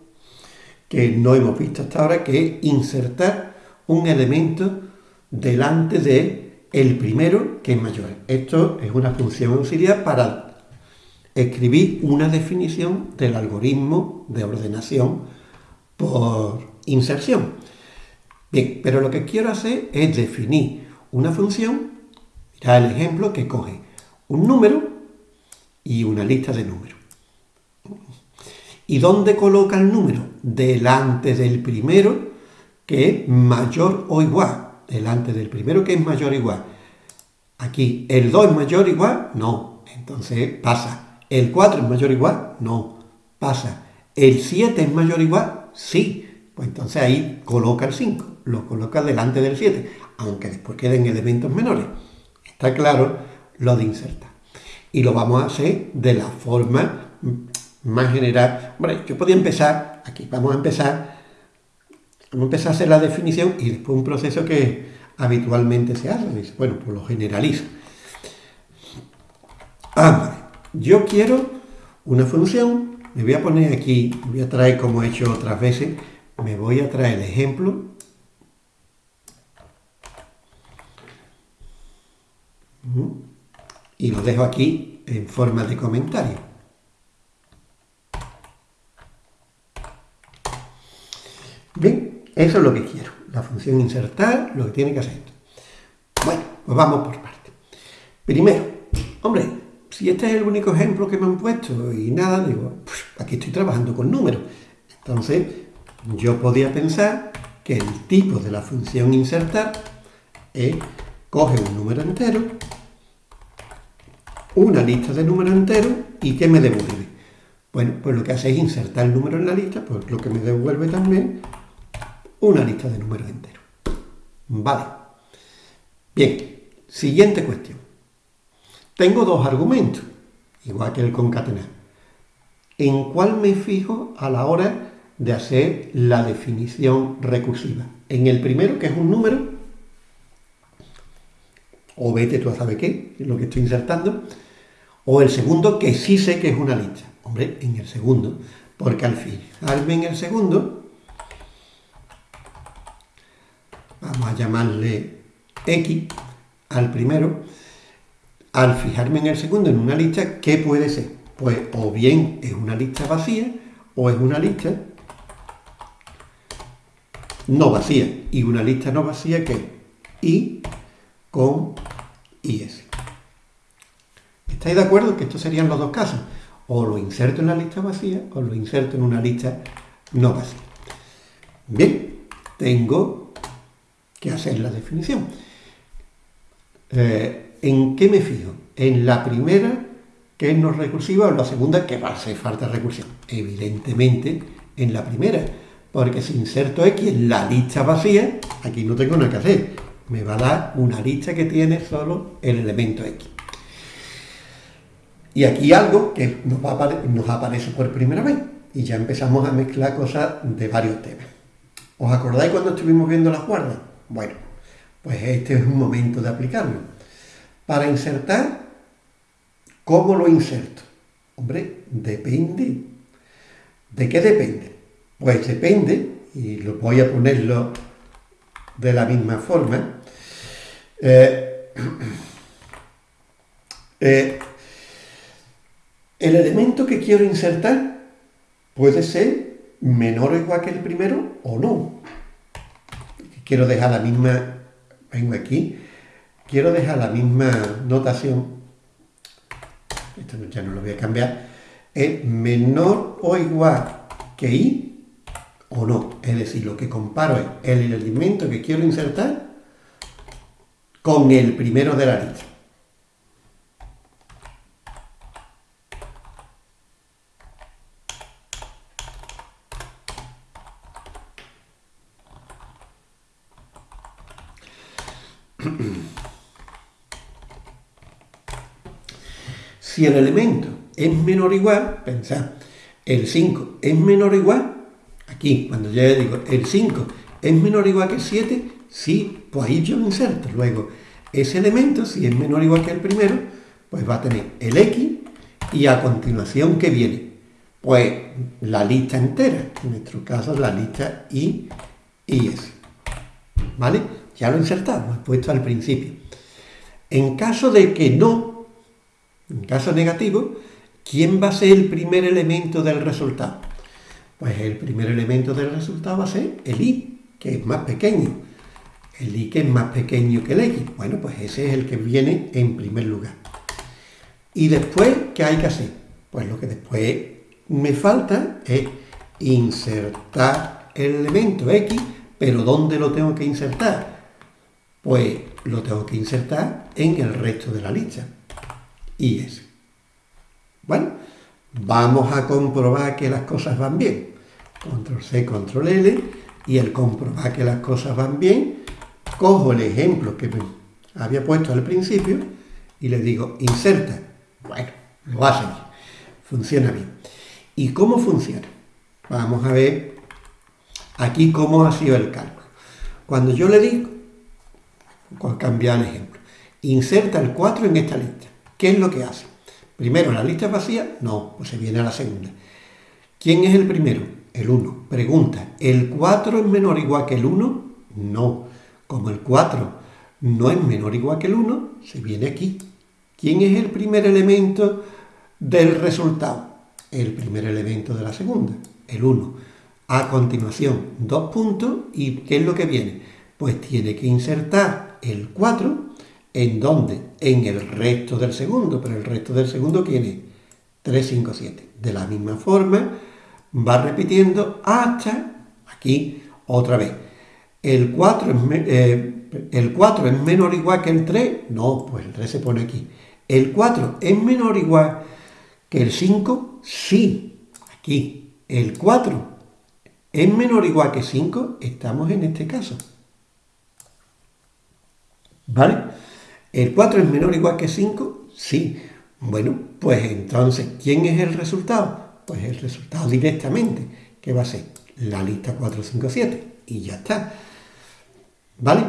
que no hemos visto hasta ahora, que es insertar un elemento delante de el primero que es mayor. Esto es una función auxiliar para escribir una definición del algoritmo de ordenación por inserción. Bien, pero lo que quiero hacer es definir una función, mirad el ejemplo que coge un número y una lista de números. ¿Y dónde coloca el número? Delante del primero que es mayor o igual. Delante del primero que es mayor o igual. Aquí, ¿el 2 es mayor o igual? No. Entonces pasa. ¿El 4 es mayor o igual? No. Pasa. ¿El 7 es mayor o igual? Sí. Pues entonces ahí coloca el 5. Lo coloca delante del 7. Aunque después queden elementos menores. Está claro lo de insertar. Y lo vamos a hacer de la forma más general. Yo podía empezar, aquí vamos a empezar, vamos a empezar a hacer la definición y después un proceso que habitualmente se hace. Bueno, pues lo generalizo. Ah, yo quiero una función, me voy a poner aquí, voy a traer como he hecho otras veces, me voy a traer el ejemplo. Y lo dejo aquí en forma de comentario. Eso es lo que quiero. La función insertar, lo que tiene que hacer. Bueno, pues vamos por partes. Primero, hombre, si este es el único ejemplo que me han puesto y nada, digo, pues aquí estoy trabajando con números. Entonces, yo podía pensar que el tipo de la función insertar es coge un número entero, una lista de números enteros y ¿qué me devuelve? Bueno, pues lo que hace es insertar el número en la lista, pues lo que me devuelve también una lista de números enteros. Vale. Bien, siguiente cuestión. Tengo dos argumentos, igual que el concatenar. ¿En cuál me fijo a la hora de hacer la definición recursiva? En el primero, que es un número, o vete tú a saber qué, es lo que estoy insertando, o el segundo, que sí sé que es una lista. Hombre, en el segundo, porque al fijarme en el segundo, vamos a llamarle X al primero, al fijarme en el segundo en una lista, ¿qué puede ser? Pues o bien es una lista vacía o es una lista no vacía. Y una lista no vacía que I con IS. ¿Estáis de acuerdo que estos serían los dos casos? O lo inserto en la lista vacía o lo inserto en una lista no vacía. Bien, tengo que hacer la definición. Eh, ¿En qué me fijo? ¿En la primera, que es no recursiva, o la segunda, que va a hacer falta recursión? Evidentemente, en la primera, porque si inserto X en la lista vacía, aquí no tengo nada que hacer. Me va a dar una lista que tiene solo el elemento X. Y aquí algo que nos, nos aparece por primera vez. Y ya empezamos a mezclar cosas de varios temas. ¿Os acordáis cuando estuvimos viendo las guardas? Bueno, pues este es un momento de aplicarlo. Para insertar, ¿cómo lo inserto? Hombre, depende. ¿De qué depende? Pues depende, y lo voy a ponerlo de la misma forma. Eh, eh, el elemento que quiero insertar puede ser menor o igual que el primero o no. Quiero dejar la misma, vengo aquí, quiero dejar la misma notación, esto ya no lo voy a cambiar, es menor o igual que i o no. Es decir, lo que comparo es el elemento que quiero insertar con el primero de la lista. Si el elemento es menor o igual, pensad, el 5 es menor o igual, aquí, cuando yo digo el 5 es menor o igual que el 7, sí, pues ahí yo inserto. Luego, ese elemento, si es menor o igual que el primero, pues va a tener el X y a continuación, ¿qué viene? Pues la lista entera, en nuestro caso la lista I y S. ¿Vale? Ya lo insertamos, puesto al principio. En caso de que no, en caso negativo, ¿quién va a ser el primer elemento del resultado? Pues el primer elemento del resultado va a ser el i, que es más pequeño. El i que es más pequeño que el x. Bueno, pues ese es el que viene en primer lugar. Y después, ¿qué hay que hacer? Pues lo que después me falta es insertar el elemento x, pero ¿dónde lo tengo que insertar? Pues lo tengo que insertar en el resto de la lista. Y es. Bueno, vamos a comprobar que las cosas van bien. Control C, Control L. Y el comprobar que las cosas van bien, cojo el ejemplo que me había puesto al principio y le digo inserta. Bueno, lo hace bien. Funciona bien. ¿Y cómo funciona? Vamos a ver aquí cómo ha sido el cálculo. Cuando yo le digo cambiar el ejemplo. Inserta el 4 en esta lista. ¿Qué es lo que hace? Primero, ¿la lista es vacía? No, pues se viene a la segunda. ¿Quién es el primero? El 1. Pregunta, ¿el 4 es menor o igual que el 1? No. Como el 4 no es menor o igual que el 1, se viene aquí. ¿Quién es el primer elemento del resultado? El primer elemento de la segunda, el 1. A continuación, dos puntos y ¿qué es lo que viene? Pues tiene que insertar el 4 en donde? En el resto del segundo, pero el resto del segundo tiene 3, 5, 7. De la misma forma, va repitiendo hasta aquí otra vez. El 4 es, eh, el 4 es menor o igual que el 3, no, pues el 3 se pone aquí. El 4 es menor o igual que el 5, sí, aquí. El 4 es menor o igual que 5, estamos en este caso. ¿Vale? ¿El 4 es menor o igual que 5? Sí. Bueno, pues entonces, ¿quién es el resultado? Pues el resultado directamente, que va a ser la lista 4, 5, 7. Y ya está. ¿Vale?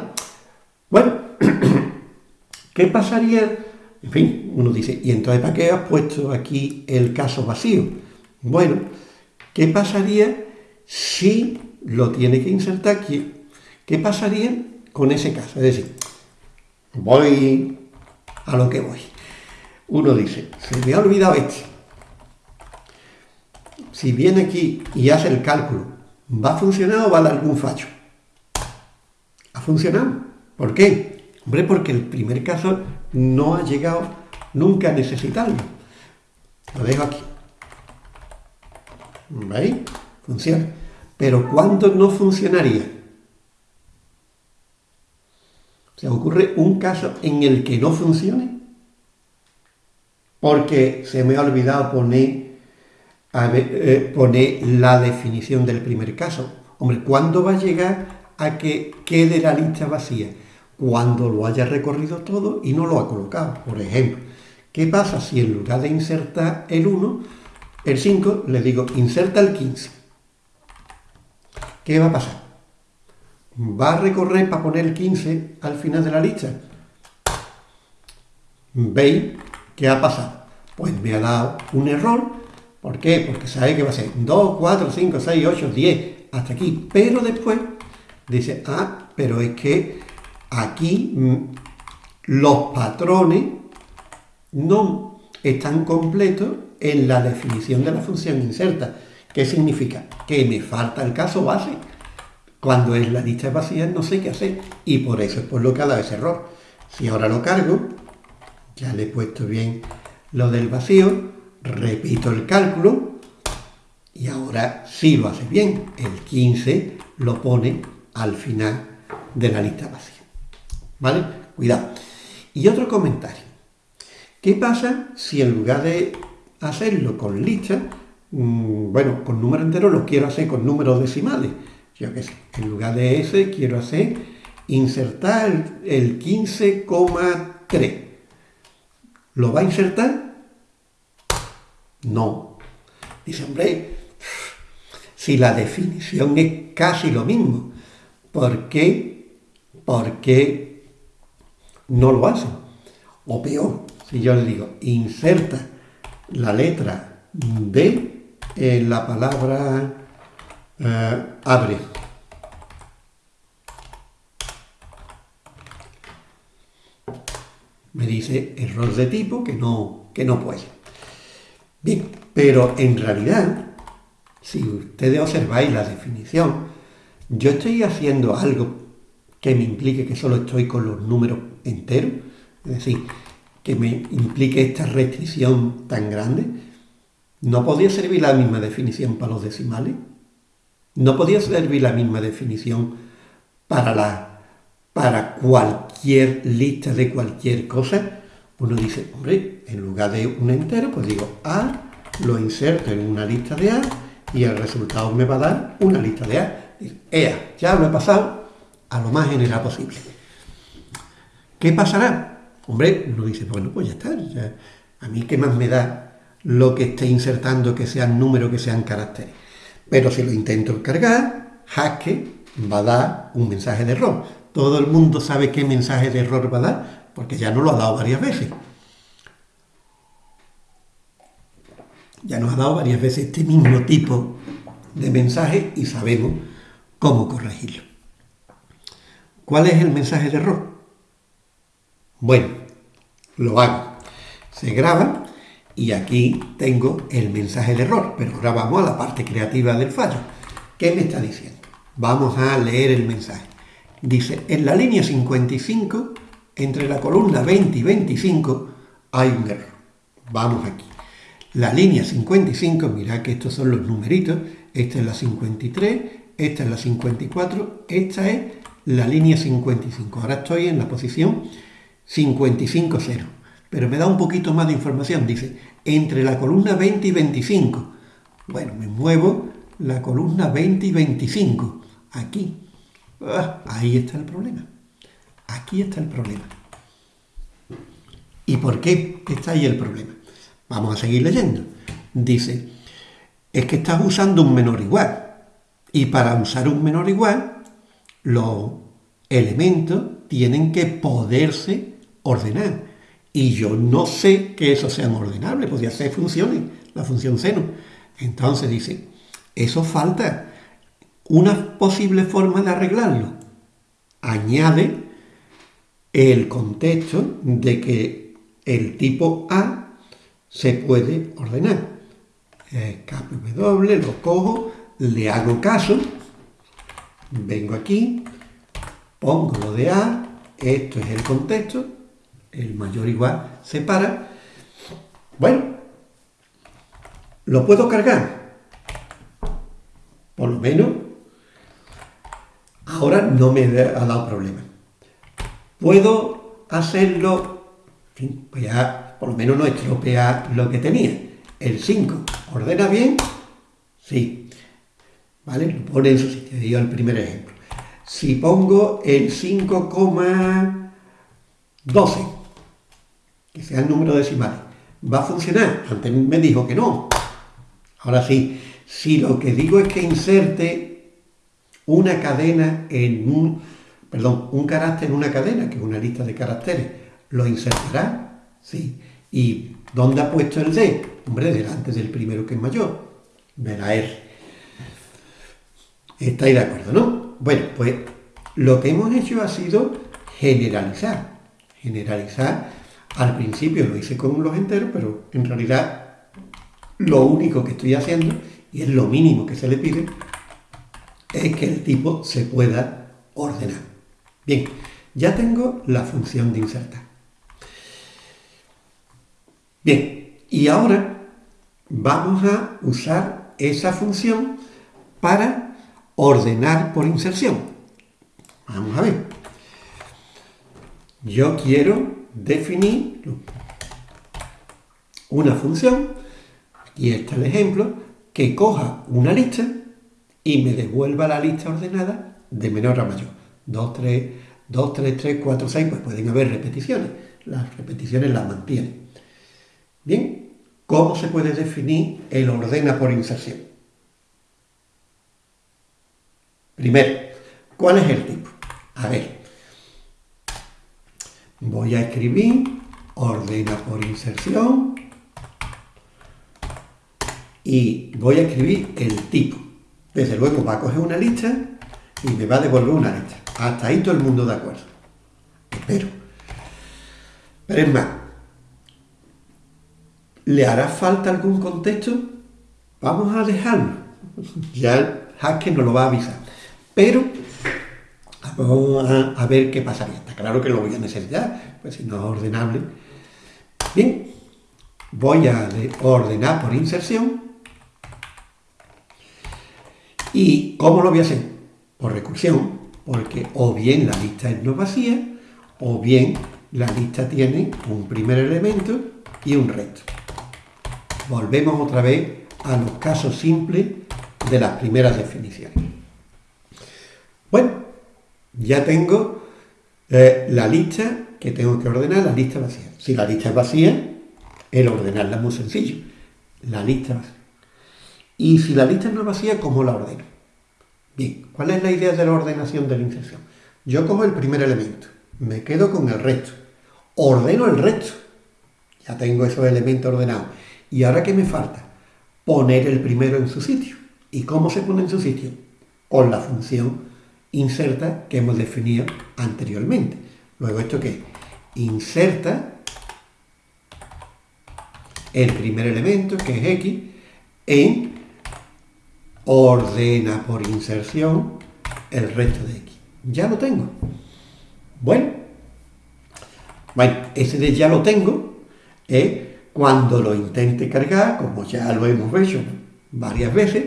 Bueno, ¿qué pasaría? En fin, uno dice, ¿y entonces para qué has puesto aquí el caso vacío? Bueno, ¿qué pasaría si lo tiene que insertar aquí? ¿Qué pasaría con ese caso? Es decir, voy a lo que voy. Uno dice, se me ha olvidado este. Si viene aquí y hace el cálculo, ¿va a funcionar o va a dar algún fallo? ¿Ha funcionado? ¿Por qué? Hombre, porque el primer caso no ha llegado nunca a necesitarlo. Lo dejo aquí. ¿Veis? Funciona. Pero ¿cuándo no funcionaría? ¿Se ocurre un caso en el que no funcione? Porque se me ha olvidado poner, eh, poner la definición del primer caso. Hombre, ¿cuándo va a llegar a que quede la lista vacía? Cuando lo haya recorrido todo y no lo ha colocado. Por ejemplo, ¿qué pasa si en lugar de insertar el 1, el 5, le digo inserta el 15? ¿Qué va a pasar? va a recorrer para poner el 15 al final de la lista. ¿Veis qué ha pasado? Pues me ha dado un error. ¿Por qué? Porque sabe que va a ser 2, 4, 5, 6, 8, 10, hasta aquí. Pero después dice, ah, pero es que aquí mm, los patrones no están completos en la definición de la función inserta. ¿Qué significa? Que me falta el caso base cuando es la lista vacía no sé qué hacer y por eso es por lo que ha dado ese error. Si ahora lo cargo, ya le he puesto bien lo del vacío, repito el cálculo y ahora sí lo hace bien. El 15 lo pone al final de la lista vacía. ¿Vale? Cuidado. Y otro comentario. ¿Qué pasa si en lugar de hacerlo con lista, mm, bueno, con número entero lo quiero hacer con números decimales? yo qué sé, en lugar de ese quiero hacer insertar el 15,3. ¿Lo va a insertar? No. Dice, hombre, si la definición es casi lo mismo, ¿por qué? ¿Por qué no lo hace? O peor, si yo le digo, inserta la letra D en la palabra eh, abre. Me dice error de tipo que no, que no puede. Bien, pero en realidad, si ustedes observáis la definición, yo estoy haciendo algo que me implique que solo estoy con los números enteros, es decir, que me implique esta restricción tan grande, ¿no podría servir la misma definición para los decimales? ¿No podía servir la misma definición para, la, para cualquier lista de cualquier cosa? Uno dice, hombre, en lugar de un entero, pues digo A, lo inserto en una lista de A y el resultado me va a dar una lista de A. Ea, ya lo he pasado a lo más general posible. ¿Qué pasará? Hombre, uno dice, bueno, pues ya está. a mí qué más me da lo que esté insertando que sean números, que sean caracteres. Pero si lo intento cargar, Haskell va a dar un mensaje de error. Todo el mundo sabe qué mensaje de error va a dar, porque ya nos lo ha dado varias veces. Ya nos ha dado varias veces este mismo tipo de mensaje y sabemos cómo corregirlo. ¿Cuál es el mensaje de error? Bueno, lo hago. Se graba y aquí tengo el mensaje de error, pero ahora vamos a la parte creativa del fallo. ¿Qué me está diciendo? Vamos a leer el mensaje. Dice, en la línea 55, entre la columna 20 y 25, hay un error. Vamos aquí. La línea 55, mirad que estos son los numeritos, esta es la 53, esta es la 54, esta es la línea 55. Ahora estoy en la posición 55.0, pero me da un poquito más de información. Dice, entre la columna 20 y 25. Bueno, me muevo la columna 20 y 25. Aquí. Ah, ahí está el problema. Aquí está el problema. ¿Y por qué está ahí el problema? Vamos a seguir leyendo. Dice, es que estás usando un menor igual. Y para usar un menor igual, los elementos tienen que poderse ordenar. Y yo no sé que eso sea ordenable, podría ser funciones, la función seno. Entonces dice, eso falta. Una posible forma de arreglarlo. Añade el contexto de que el tipo A se puede ordenar. Eh, W, lo cojo, le hago caso, vengo aquí, pongo lo de A, esto es el contexto, el mayor igual separa. Bueno, lo puedo cargar. Por lo menos, ahora no me ha dado problema. Puedo hacerlo, pues ya por lo menos no estropea lo que tenía. El 5, ¿ordena bien? Sí. ¿Vale? Lo pone en su sitio. Digo el primer ejemplo. Si pongo el 5,12, que sea el número decimal, ¿va a funcionar? Antes me dijo que no. Ahora sí, si lo que digo es que inserte una cadena en un, perdón, un carácter en una cadena, que es una lista de caracteres, ¿lo insertará? Sí. ¿Y dónde ha puesto el D? Hombre, delante del primero que es mayor, de la R. ¿Estáis de acuerdo, no? Bueno, pues lo que hemos hecho ha sido generalizar. Generalizar, al principio lo hice con los enteros, pero en realidad lo único que estoy haciendo, y es lo mínimo que se le pide, es que el tipo se pueda ordenar. Bien, ya tengo la función de insertar. Bien, y ahora vamos a usar esa función para ordenar por inserción. Vamos a ver. Yo quiero definir una función, y este es el ejemplo, que coja una lista y me devuelva la lista ordenada de menor a mayor. 2, 3, 2, 3, 3, 4, 6, pues pueden haber repeticiones. Las repeticiones las mantiene. Bien, ¿cómo se puede definir el ordena por inserción? Primero, ¿cuál es el tipo? A ver, voy a escribir ordena por inserción y voy a escribir el tipo. Desde luego va a coger una lista y me va a devolver una lista. Hasta ahí todo el mundo de acuerdo. Pero, pero es más, ¿le hará falta algún contexto? Vamos a dejarlo. Ya el hacker nos lo va a avisar. Pero vamos a, ver qué pasaría. Está claro que lo voy a necesitar, pues si no es ordenable. Bien, voy a ordenar por inserción. ¿Y cómo lo voy a hacer? Por recursión, porque o bien la lista es no vacía, o bien la lista tiene un primer elemento y un resto. Volvemos otra vez a los casos simples de las primeras definiciones. Bueno, ya tengo eh, la lista que tengo que ordenar, la lista vacía. Si la lista es vacía, el ordenarla es muy sencillo. La lista vacía. Y si la lista no es vacía, ¿cómo la ordeno? Bien, ¿cuál es la idea de la ordenación de la inserción? Yo cojo el primer elemento, me quedo con el resto, ordeno el resto. Ya tengo esos elementos ordenados. ¿Y ahora qué me falta? Poner el primero en su sitio. ¿Y cómo se pone en su sitio? Con la función inserta que hemos definido anteriormente. Luego, ¿esto qué? Inserta el primer elemento, que es x, en ordena por inserción el resto de x. Ya lo tengo. Bueno, bueno, ese de ya lo tengo es cuando lo intente cargar, como ya lo hemos hecho varias veces,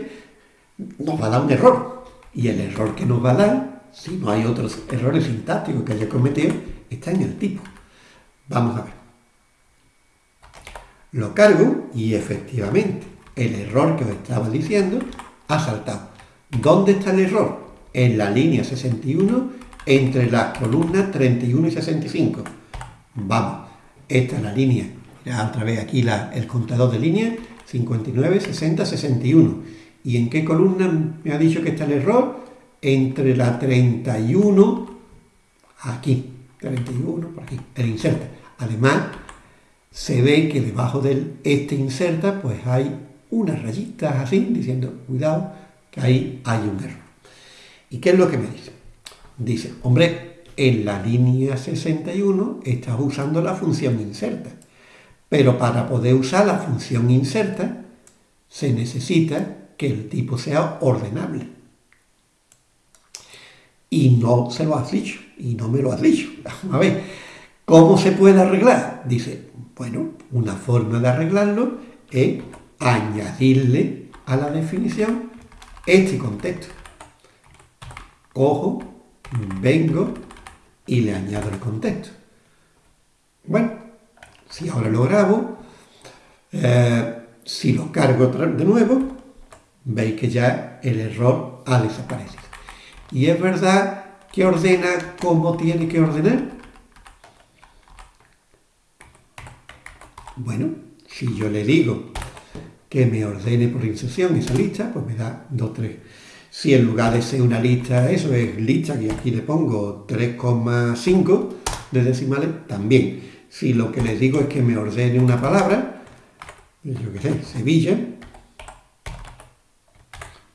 nos va a dar un error. Y el error que nos va a dar, si no hay otros errores sintácticos que haya cometido, está en el tipo. Vamos a ver. Lo cargo y efectivamente el error que os estaba diciendo ha saltado. ¿Dónde está el error? En la línea 61 entre las columnas 31 y 65. Vamos, esta es la línea. Ya otra vez aquí el contador de líneas 59, 60, 61. ¿Y en qué columna me ha dicho que está el error? Entre la 31, aquí, 31, por aquí, el inserta. Además, se ve que debajo del este inserta, pues hay unas rayitas así, diciendo, cuidado, que ahí hay un error. ¿Y qué es lo que me dice? Dice, hombre, en la línea 61 estás usando la función inserta, pero para poder usar la función inserta se necesita que el tipo sea ordenable. Y no se lo has dicho, y no me lo has dicho. A ver, ¿cómo se puede arreglar? Dice, bueno, una forma de arreglarlo es añadirle a la definición este contexto. Cojo, vengo y le añado el contexto. Bueno, si ahora lo grabo, eh, si lo cargo de nuevo, veis que ya el error ha desaparecido. Y es verdad que ordena como tiene que ordenar. Bueno, si yo le digo que me ordene por inserción esa lista, pues me da 2, 3. Si en lugar de ser una lista, eso es lista, que aquí le pongo 3,5 de decimales, también. Si lo que les digo es que me ordene una palabra, yo qué sé, Sevilla,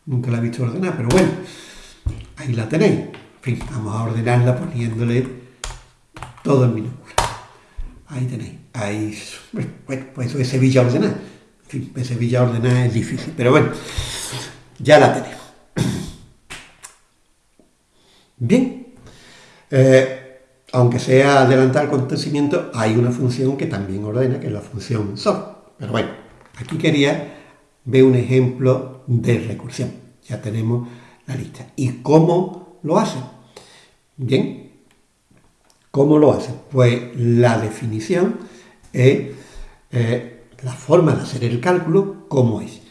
nunca la he visto ordenar, pero bueno, ahí la tenéis. En fin, vamos a ordenarla poniéndole todo en minúscula. Ahí tenéis. Ahí, bueno, pues eso es Sevilla ordenada fin, ese Sevilla ordenada es difícil, pero bueno, ya la tenemos. Bien, eh, aunque sea adelantar acontecimiento, hay una función que también ordena, que es la función sort. Pero bueno, aquí quería ver un ejemplo de recursión. Ya tenemos la lista. ¿Y cómo lo hace? Bien, ¿cómo lo hace? Pues la definición es eh, la forma de hacer el cálculo, ¿cómo es?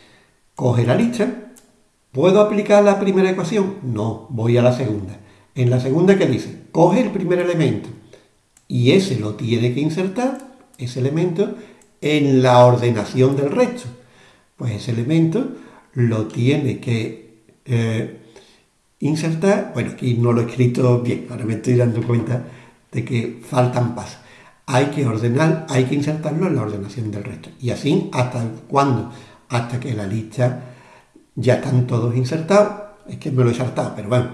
Coge la lista, ¿puedo aplicar la primera ecuación? No, voy a la segunda. En la segunda, ¿qué dice? Coge el primer elemento y ese lo tiene que insertar, ese elemento, en la ordenación del resto. Pues ese elemento lo tiene que eh, insertar, bueno, aquí no lo he escrito bien, ahora me estoy dando cuenta de que faltan pasos hay que ordenar, hay que insertarlo en la ordenación del resto. Y así, ¿hasta cuándo? Hasta que la lista ya están todos insertados. Es que me lo he saltado, pero bueno.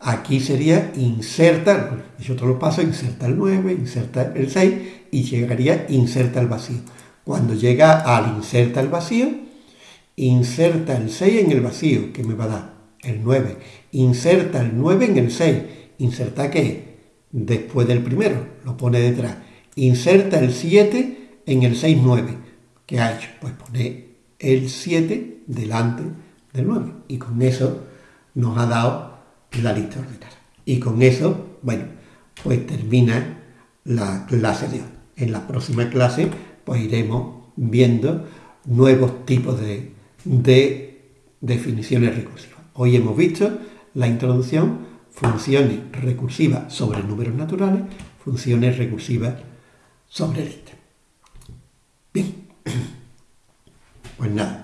Aquí sería insertar, yo todos los pasos, inserta el 9, inserta el 6 y llegaría inserta el vacío. Cuando llega al inserta el vacío, inserta el 6 en el vacío, que me va a dar el 9. Inserta el 9 en el 6. ¿Inserta qué? después del primero, lo pone detrás. Inserta el 7 en el 6-9. ¿Qué ha hecho? Pues pone el 7 delante del 9. Y con eso nos ha dado la lista ordinaria. Y con eso, bueno, pues termina la clase de hoy. En la próxima clase, pues iremos viendo nuevos tipos de, de definiciones recursivas. Hoy hemos visto la introducción funciones recursivas sobre números naturales, funciones recursivas sobre listas. Bien, pues nada,